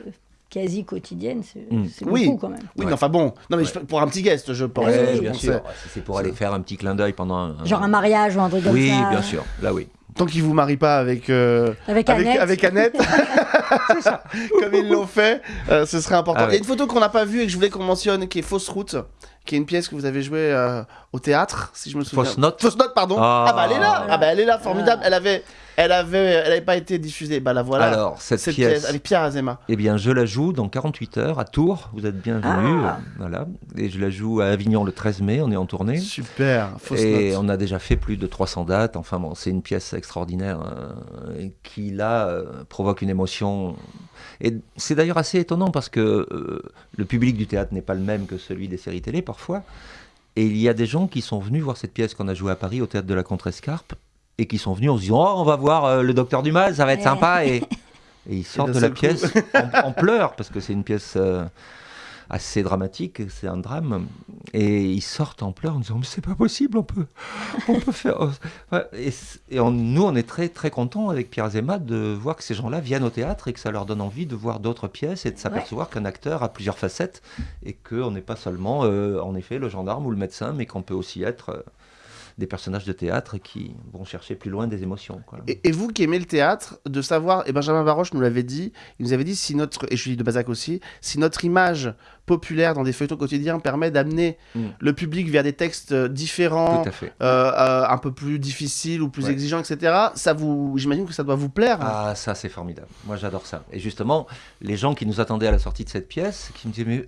quasi quotidiennes, c'est Mm. Oui. beaucoup quand même. Oui, Ouais. mais enfin bon. Non mais Ouais. je- pour un petit guest, je pense. Ouais, je bien pensais. sûr. Si c'est pour aller faire un petit clin d'œil pendant un. Genre un mariage ou un truc comme Oui, ça. bien sûr. Là, oui. Tant qu'ils vous marient pas avec euh, Avec avec, Annette. avec Annette, comme ils l'ont fait, euh, ce serait important. Ah Il y a une photo qu'on n'a pas vue et que je voulais qu'on mentionne, qui est Fausse Route, qui est une pièce que vous avez jouée euh, au théâtre, si je me souviens. Fausse Note Fausse Note, pardon. Ah, Ah. bah elle est là. Ah bah elle est là, formidable. Elle avait, elle avait, elle avait pas été diffusée. Bah la voilà. Alors, cette, cette pièce, pièce avec Pierre Azema. eh bien, je la joue dans 48 heures à Tours. Vous êtes bienvenus. Ah. euh, Voilà. Et je la joue à Avignon le 13 mai. On est en tournée. Super. Fausse Et Note. on a déjà fait plus de 300 dates. Enfin bon, c'est une pièce extraordinaire euh, qui là euh, provoque une émotion. Et c'est d'ailleurs assez étonnant parce que euh, le public du théâtre n'est pas le même que celui des séries télé parfois. Et il y a des gens qui sont venus voir cette pièce qu'on a jouée à Paris au théâtre de la Contrescarpe et qui sont venus en se disant Oh, on va voir euh, le Docteur du Mal, ça va être Ouais. sympa. Et, et ils sortent de la coup. pièce en, en pleurs parce que c'est une pièce. euh, assez dramatique, c'est un drame, et ils sortent en pleurs en disant mais c'est pas possible, on peut, on peut faire. Ouais, Et, c- et on- nous, on est très très contents avec Pierre Zema de voir que ces gens-là viennent au théâtre et que ça leur donne envie de voir d'autres pièces et de s'apercevoir qu'un acteur a plusieurs facettes et qu'on n'est pas seulement, euh, en effet, le gendarme ou le médecin, mais qu'on peut aussi être euh, des personnages de théâtre qui vont chercher plus loin des émotions. quoi. Et, et vous qui aimez le théâtre, de savoir, et Benjamin Baroche nous l'avait dit, il nous avait dit si notre, et Julie de Bazac aussi, si notre image populaire dans des feuilletons quotidiens permet d'amener Mm. le public vers des textes différents, euh, euh, un peu plus difficiles ou plus Ouais. exigeants, etc., ça vous, j'imagine que ça doit vous plaire. Ah, ça, c'est formidable. Moi, j'adore ça. Et justement, les gens qui nous attendaient à la sortie de cette pièce, qui me disaient, mais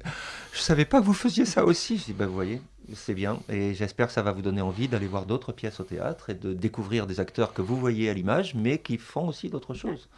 je savais pas que vous faisiez ça aussi. Je dis, bah, vous voyez, c'est bien. Et j'espère que ça va vous donner envie d'aller voir d'autres pièces au théâtre et de découvrir des acteurs que vous voyez à l'image, mais qui font aussi d'autres choses.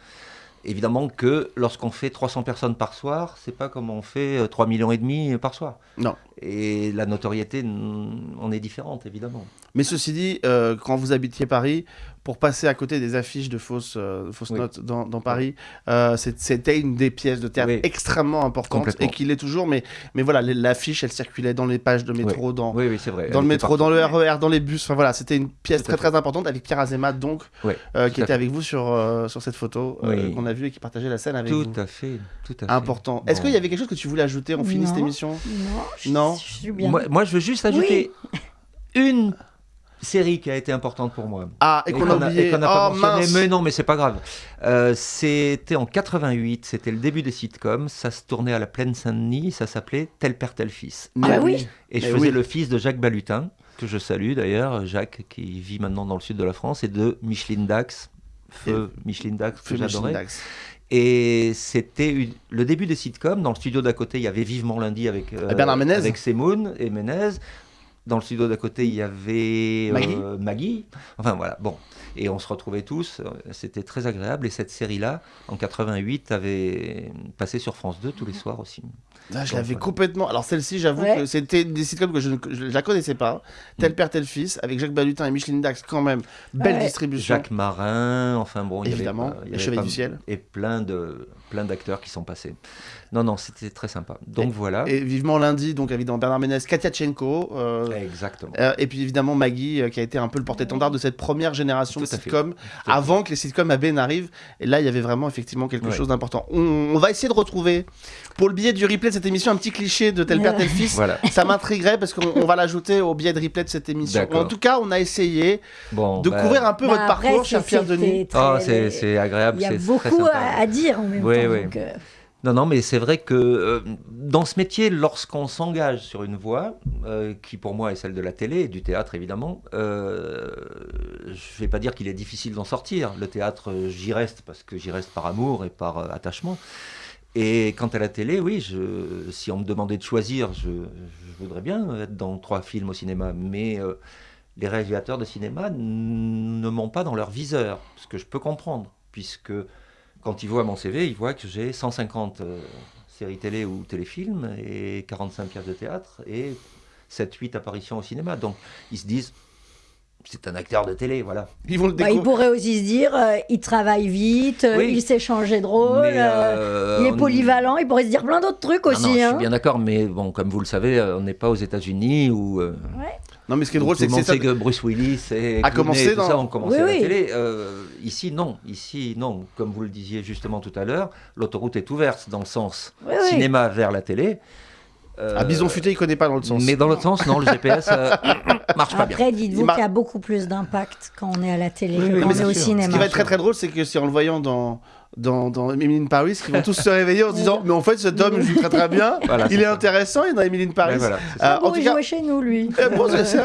Évidemment que lorsqu'on fait 300 personnes par soir, c'est pas comme on fait euh, 3 millions et demi par soir. Non. Et la notoriété, mm, on est différente, évidemment. Mais ceci dit, euh, quand vous habitiez Paris, pour passer à côté des affiches de fausses, euh, fausses Oui. notes dans, dans Paris, euh, c'était une des pièces de théâtre Oui. extrêmement importantes Complètement. et qui l'est toujours. Mais, mais voilà, l'affiche, elle circulait dans les pages de métro, dans, Oui, oui, c'est vrai. dans Elle le métro, dans le. RER, dans les bus. Enfin voilà, c'était une pièce Tout très très importante avec Pierre Azema, donc, euh, tout qui était fait. avec vous sur, euh, sur cette photo euh, qu'on a vue et qui partageait la scène avec Tout vous. à fait, tout à fait. Important. Est-ce qu'il y avait quelque chose que tu voulais ajouter On finit cette Non. émission? Non, je, Non. je suis bien. Moi, moi, je veux juste ajouter une série qui a été importante pour moi. Ah, et qu'on a pas oh mentionné, mince mais non, mais c'est pas grave. Euh, c'était en 88, c'était le début des sitcoms, ça se tournait à la Plaine Saint-Denis, ça s'appait Tel père, tel fils. Ah oui. Et je Mais faisais oui. le fils de Jacques Balutin, que je salue d'ailleurs, Jacques qui vit maintenant dans le sud de la France, et de Micheline Dax, feu Micheline Dax, que j'adorais. Et c'était le début des sitcoms. Dans le studio d'à côté, il y avait Vivement lundi avec, euh, Bernard Ménez. avec Semoun et Ménez. Dans le studio d'à côté, il y avait euh, Maggie. Enfin voilà, bon. Et on se retrouvait tous. C'était très agréable. Et cette série-là, en 88, avait passé sur France 2 tous les soirs aussi. Ah, je l'avais voilà. complètement. Alors celle-ci, j'avoue Ouais. que c'était des sitcoms que je ne je la connaissais pas. Tel Mm. père, tel fils, avec Jacques Balutin et Micheline Dax, quand même. Belle Ouais. distribution. Jacques Marin, enfin bon, il y avait Évidemment, pas- il y les avait pas- du Ciel. Et plein de plein d'acteurs qui sont passés. Non, non, c'était très sympa. Donc voilà. Et vivement lundi, donc évidemment Bernard Ménez, Katia Tchenko. euh, Exactement. euh, et puis évidemment Maggie, euh, qui a été un peu le porte-étendard de cette première génération Tout de à sitcoms, à avant que les sitcoms AB n'arrivent. Et là, il y avait vraiment effectivement quelque Ouais. chose d'important. On, on va essayer de retrouver, pour le biais du replay de cette émission, un petit cliché de tel père, tel fils. Voilà. Ça m'intrigerait parce qu'on on va l'ajouter au biais de replay de cette émission. En tout cas, on a essayé Bon, de bah, couvrir un peu Bah, votre après, parcours, cher Pierre Denis. très- Oh, c'est agréable, Il y a beaucoup sympa. à, à dire en même Oui, temps. oui. donc, euh, Non, non, mais c'est vrai que euh, dans ce métier, lorsqu'on s'engage sur une voie, euh, qui pour moi est celle de la télé et du théâtre évidemment, euh, je ne vais pas dire qu'il est difficile d'en sortir. Le théâtre, j'y reste parce que j'y reste par amour et par attachement. Et quant à la télé, oui, si on me demandait de choisir, je, je voudrais bien être dans trois films au cinéma, mais les réalisateurs de cinéma ne m'ont pas dans leur viseur, ce que je peux comprendre, puisque quand ils voient mon CV, ils voient que j'ai 150 euh, séries télé ou téléfilms et 45 pièces de théâtre et 7-8 apparitions au cinéma. Donc ils se disent, c'est un acteur de télé, voilà. Ils vont le Bah, il découvrir. pourrait aussi se dire, euh, il travaille vite, Oui. il sait changer de rôle, euh, euh, il est on- polyvalent, il pourrait se dire plein d'autres trucs Non, aussi. je suis hein. bien d'accord, mais bon, comme vous le savez, on n'est pas aux États-Unis où euh, Ouais. Non, mais ce qui est drôle, c'est que monde c'est ça. sait que Bruce Willis et A commencé tout dans- ça ont commencé Oui, à la oui. télé. Euh, ici, non. Ici, non. Comme vous le disiez justement tout à l'heure, l'autoroute est ouverte dans le sens Oui, oui. cinéma vers la télé. Euh, Ah, Bison Futé, il connaît pas dans l'autre sens. Mais dans l'autre sens, non, le GPS euh, marche pas bien. Après, dites-vous qu'il y a beaucoup plus d'impact quand on est à la télé Oui, que oui, quand on est au sûr. Ce qui cinéma. va être très très drôle, c'est que c'est en le voyant dans dans, dans Emily in Paris qu'ils vont tous se réveiller en se disant mais en fait cet homme joue très très bien, Voilà, il est intéressant, il est dans Emily in Paris. Voilà, Euh, en tout il cas, jouait chez nous, lui. eh, bon, c'est- c'est-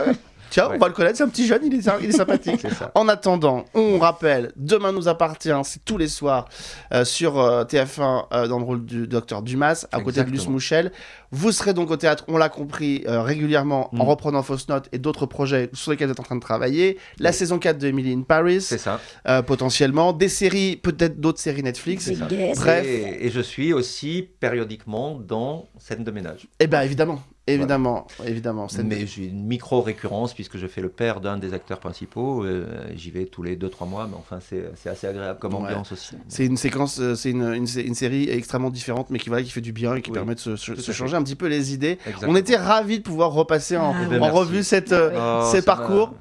tiens, Ouais. on va le connaître, c'est un petit jeune, il est, il est sympathique. C'est ça. En attendant, on rappelle, Demain nous appartient, c'est tous les soirs euh, sur euh, TF1 euh, dans le rôle du docteur Dumas, à côté de Luce. Mouchel. Vous serez donc au théâtre, on l'a compris, euh, régulièrement en Mm. reprenant Fausse Note et d'autres projets sur lesquels vous êtes en train de travailler. La Oui. saison 4 de Emily in Paris, C'est ça. euh, potentiellement. Des séries, peut-être d'autres séries Netflix. Bref. Et, et je suis aussi périodiquement dans scène de ménage. Eh bien, évidemment, évidemment, évidemment. Mais j'ai une micro-récurrence puisque je fais le père d'un des acteurs principaux. euh, J'y vais tous les 2-3 mois, mais enfin, c'est assez agréable comme Ouais. ambiance aussi. C'est une séquence, euh, c'est une, une, sé- une série extrêmement différente, mais qui, voilà, qui fait du bien et qui Oui, permet de se, changer un petit peu les idées. Exactement. On était ravis de pouvoir repasser en, Ah, Eh ben, revue cette, euh, Oh, ces ça parcours.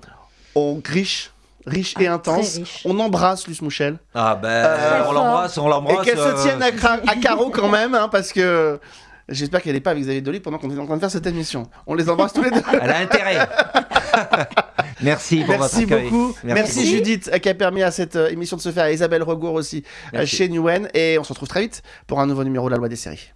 On riche, riche et Ah, intense. très riche. On embrasse Luce Mouchel. Ah ben, Euh, on l'embrasse, on Et l'embrasse. qu'elle euh, se tienne à carreau quand même, hein, parce que j'espère qu'elle n'est pas avec Xavier Dolly pendant qu'on est en train de faire cette émission. On les embrasse tous les deux. Elle a intérêt. Merci pour Merci votre beaucoup. Merci, Merci. Judith euh, qui a permis à cette euh, émission de se faire. Isabelle Regour aussi euh, Merci. chez Newen. Et on se retrouve très vite pour un nouveau numéro de la loi des séries.